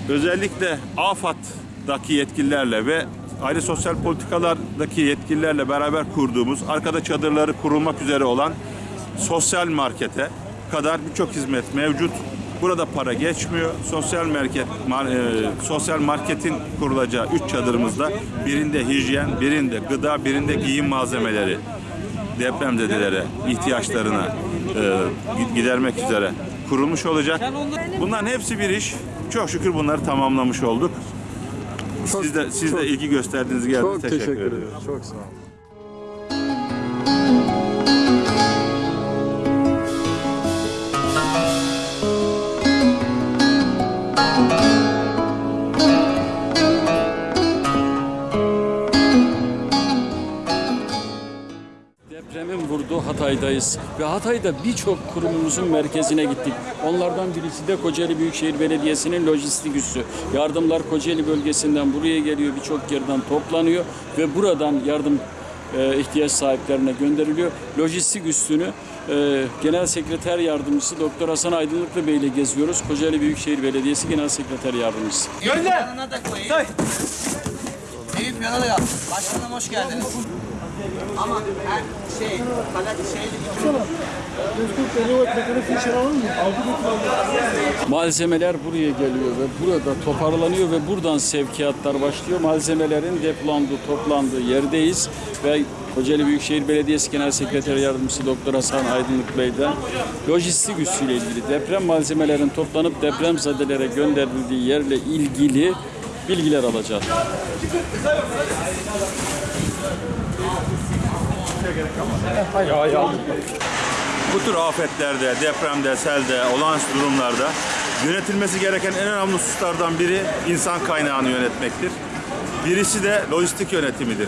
özellikle AFAD'daki yetkililerle ve aile sosyal politikalardaki yetkililerle beraber kurduğumuz arkada çadırları kurulmak üzere olan sosyal markete kadar birçok hizmet mevcut. Burada para geçmiyor. Sosyal market mar- e, sosyal marketin kurulacağı üç çadırımızda birinde hijyen, birinde gıda, birinde giyim malzemeleri depremzedelere ihtiyaçlarına e, gidermek üzere kurulmuş olacak. Bunların hepsi bir iş. Çok şükür bunları tamamlamış olduk. siz de siz de ilgi gösterdiğiniz. Çok teşekkür, teşekkür ederim. Çok sağ olun. Hatay'dayız ve Hatay'da birçok kurumumuzun merkezine gittik. Onlardan birisi de Kocaeli Büyükşehir Belediyesi'nin lojistik üssü. Yardımlar Kocaeli bölgesinden buraya geliyor, birçok yerden toplanıyor ve buradan yardım e, ihtiyaç sahiplerine gönderiliyor. Lojistik üssünü e, Genel Sekreter Yardımcısı Doktor Hasan Aydınlıklı Bey ile geziyoruz. Kocaeli Büyükşehir Belediyesi Genel Sekreter Yardımcısı. Gönder. Yanına da koyayım. Eyüp yanına. Başkanım hoş geldiniz. Ama her şey, kalak şey... Malzemeler buraya geliyor ve burada toparlanıyor ve buradan sevkiyatlar başlıyor. Malzemelerin depolandığı, toplandığı yerdeyiz ve Kocaeli Büyükşehir Belediyesi Genel Sekreter Yardımcısı Doktor Hasan Aydınlık Bey'den lojistik üssüyle ilgili deprem malzemelerin toplanıp depremzedelere gönderildiği yerle ilgili bilgiler alacağız. Bu tür afetlerde, depremde, selde, olağanüstü durumlarda yönetilmesi gereken en önemli hususlardan biri insan kaynağını yönetmektir. Birisi de lojistik yönetimidir.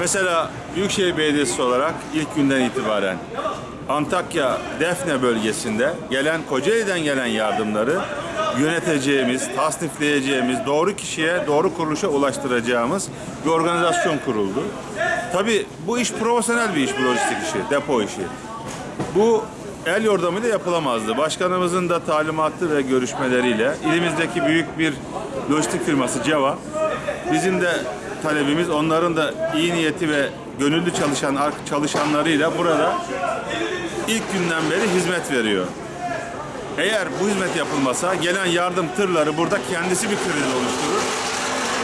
Mesela Büyükşehir Belediyesi olarak ilk günden itibaren Antakya Defne bölgesinde gelen Kocaeli'den gelen yardımları yöneteceğimiz, tasnifleyeceğimiz, doğru kişiye, doğru kuruluşa ulaştıracağımız bir organizasyon kuruldu. Tabii bu iş profesyonel bir iş, bu lojistik işi, depo işi. Bu el yordamıyla yapılamazdı. Başkanımızın da talimatı ve görüşmeleriyle ilimizdeki büyük bir lojistik firması Ceva bizim de talebimiz onların da iyi niyeti ve gönüllü çalışan çalışanlarıyla burada ilk günden beri hizmet veriyor. Eğer bu hizmet yapılmasa gelen yardım tırları burada kendisi bir kriz oluşturur.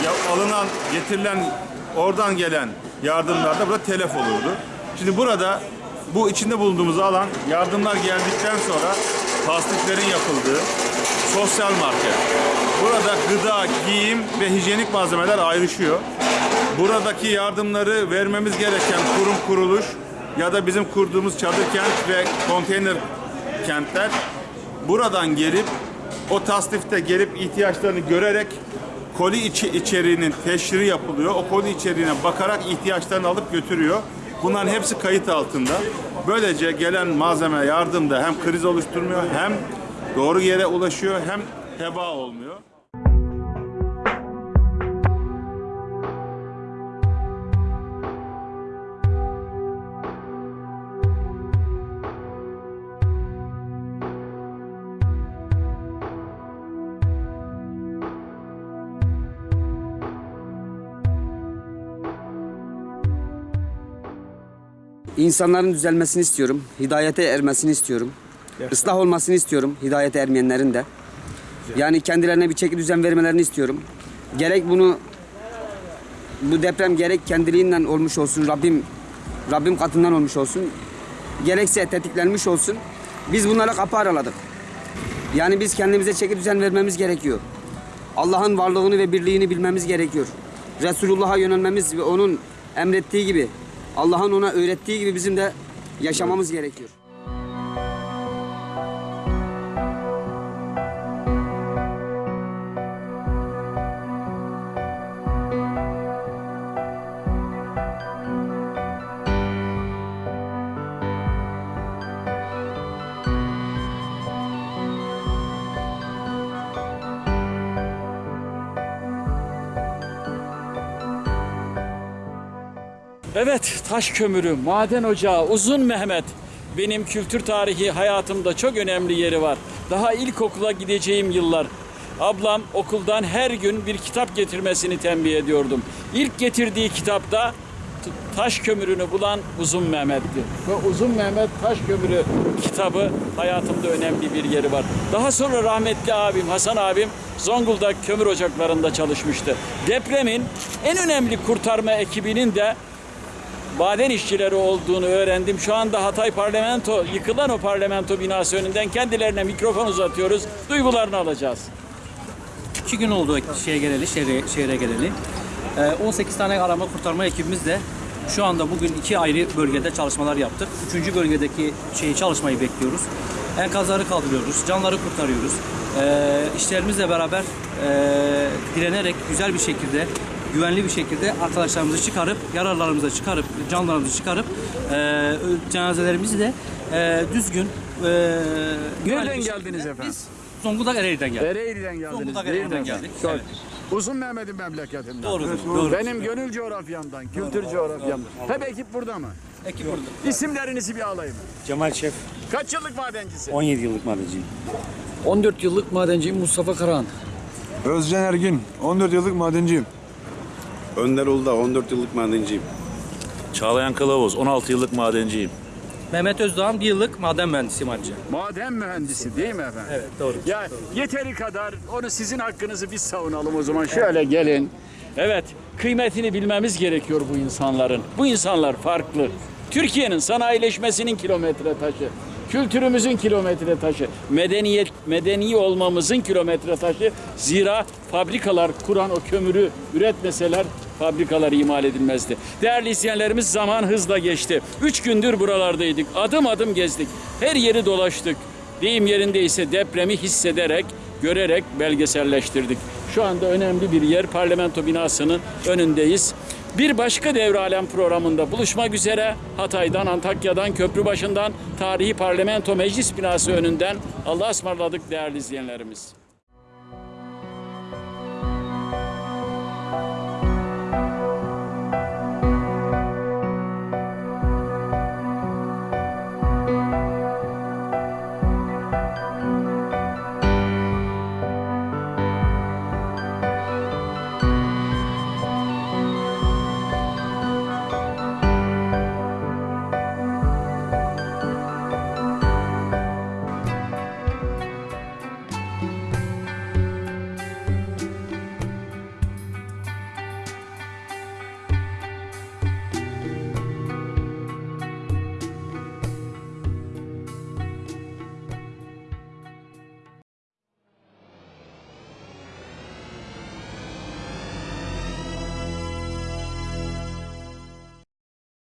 Ya, alınan, getirilen, oradan gelen yardımlar da burada telef olurdu. Şimdi burada bu içinde bulunduğumuz alan yardımlar geldikten sonra tasdiklerin yapıldığı sosyal market. Burada gıda, giyim ve hijyenik malzemeler ayrışıyor. Buradaki yardımları vermemiz gereken kurum kuruluş ya da bizim kurduğumuz çadır kent ve konteyner kentler buradan gelip o tasnifte gelip ihtiyaçlarını görerek koli içi içeriğinin teşhiri yapılıyor. O koli içeriğine bakarak ihtiyaçlarını alıp götürüyor. Bunların hepsi kayıt altında. Böylece gelen malzeme yardımda hem kriz oluşturmuyor hem doğru yere ulaşıyor hem heba olmuyor. İnsanların düzelmesini istiyorum. Hidayete ermesini istiyorum. Islah olmasını istiyorum. Hidayete ermeyenlerin de. Yani kendilerine bir çeki düzen vermelerini istiyorum. Gerek bunu bu deprem gerek kendiliğinden olmuş olsun. Rabbim Rabbim katından olmuş olsun. Gerekse tetiklenmiş olsun. Biz bunlara kapı araladık. Yani biz kendimize çeki düzen vermemiz gerekiyor. Allah'ın varlığını ve birliğini bilmemiz gerekiyor. Resulullah'a yönelmemiz ve onun emrettiği gibi Allah'ın ona öğrettiği gibi bizim de yaşamamız gerekiyor. Taş kömürü, maden ocağı, uzun Mehmet. Benim kültür tarihi hayatımda çok önemli yeri var. Daha ilkokula gideceğim yıllar. Ablam okuldan her gün bir kitap getirmesini tembih ediyordum. İlk getirdiği kitapta taş kömürünü bulan Uzun Mehmet'ti. Ve Uzun Mehmet Taş Kömürü kitabı hayatımda önemli bir yeri var. Daha sonra rahmetli abim Hasan abim Zonguldak kömür ocaklarında çalışmıştı. Depremin en önemli kurtarma ekibinin de maden işçileri olduğunu öğrendim. Şu anda Hatay Parlamento, yıkılan o parlamento binası önünden kendilerine mikrofon uzatıyoruz. Duygularını alacağız. İki gün oldu şeye geleli, şehre, şehre geleli. Ee, 18 tane arama kurtarma ekibimizle şu anda bugün iki ayrı bölgede çalışmalar yaptık. Üçüncü bölgedeki şeyi çalışmayı bekliyoruz. Enkazları kaldırıyoruz, canları kurtarıyoruz. Ee, işlerimizle beraber e, direnerek güzel bir şekilde güvenli bir şekilde arkadaşlarımızı çıkarıp, yaralarımızı çıkarıp, canlarımızı çıkarıp e, cenazelerimizi de e, düzgün e, Nereden geldiniz şekilde efendim? Biz Zonguldak Ereğli'den geldik. Ereğli'den geldiniz Zonguldak değil Ereğli'den geldik. Çok- Evet. Uzun Mehmet'in memleketinden. Doğrudur, doğrudur. Benim gönül coğrafyamdan, kültür coğrafyamdan. Hep ekip burada mı? Ekip burada. İsimlerinizi bir alayım. Cemal Şef, Kaç yıllık madencisi? 17 yıllık madenciyim. 14 yıllık madenciyim Mustafa Karahan. Özcan Ergin, 14 yıllık madenciyim. Önder Uludağ, 14 yıllık madenciyim. Çağlayan Kılavuz, 16 yıllık madenciyim. Mehmet Özdağ'ın bir yıllık maden mühendisiyim ayrıca. Maden mühendisi değil mi efendim? Evet doğru. Ya yeteri kadar onu sizin hakkınızı biz savunalım o zaman. Şöyle gelin. Evet, kıymetini bilmemiz gerekiyor bu insanların. Bu insanlar farklı. Türkiye'nin sanayileşmesinin kilometre taşı, kültürümüzün kilometre taşı, medeniyet medeni olmamızın kilometre taşı. Zira fabrikalar kuran o kömürü üretmeseler fabrikalar imal edilmezdi. Değerli izleyenlerimiz zaman hızla geçti. Üç gündür buralardaydık. Adım adım gezdik. Her yeri dolaştık. Deyim yerindeyse depremi hissederek, görerek belgeselleştirdik. Şu anda önemli bir yer parlamento binasının önündeyiz. Bir başka Devralem programında buluşmak üzere Hatay'dan, Antakya'dan, Köprübaşı'ndan, tarihi parlamento meclis binası önünden Allah'a ısmarladık değerli izleyenlerimiz.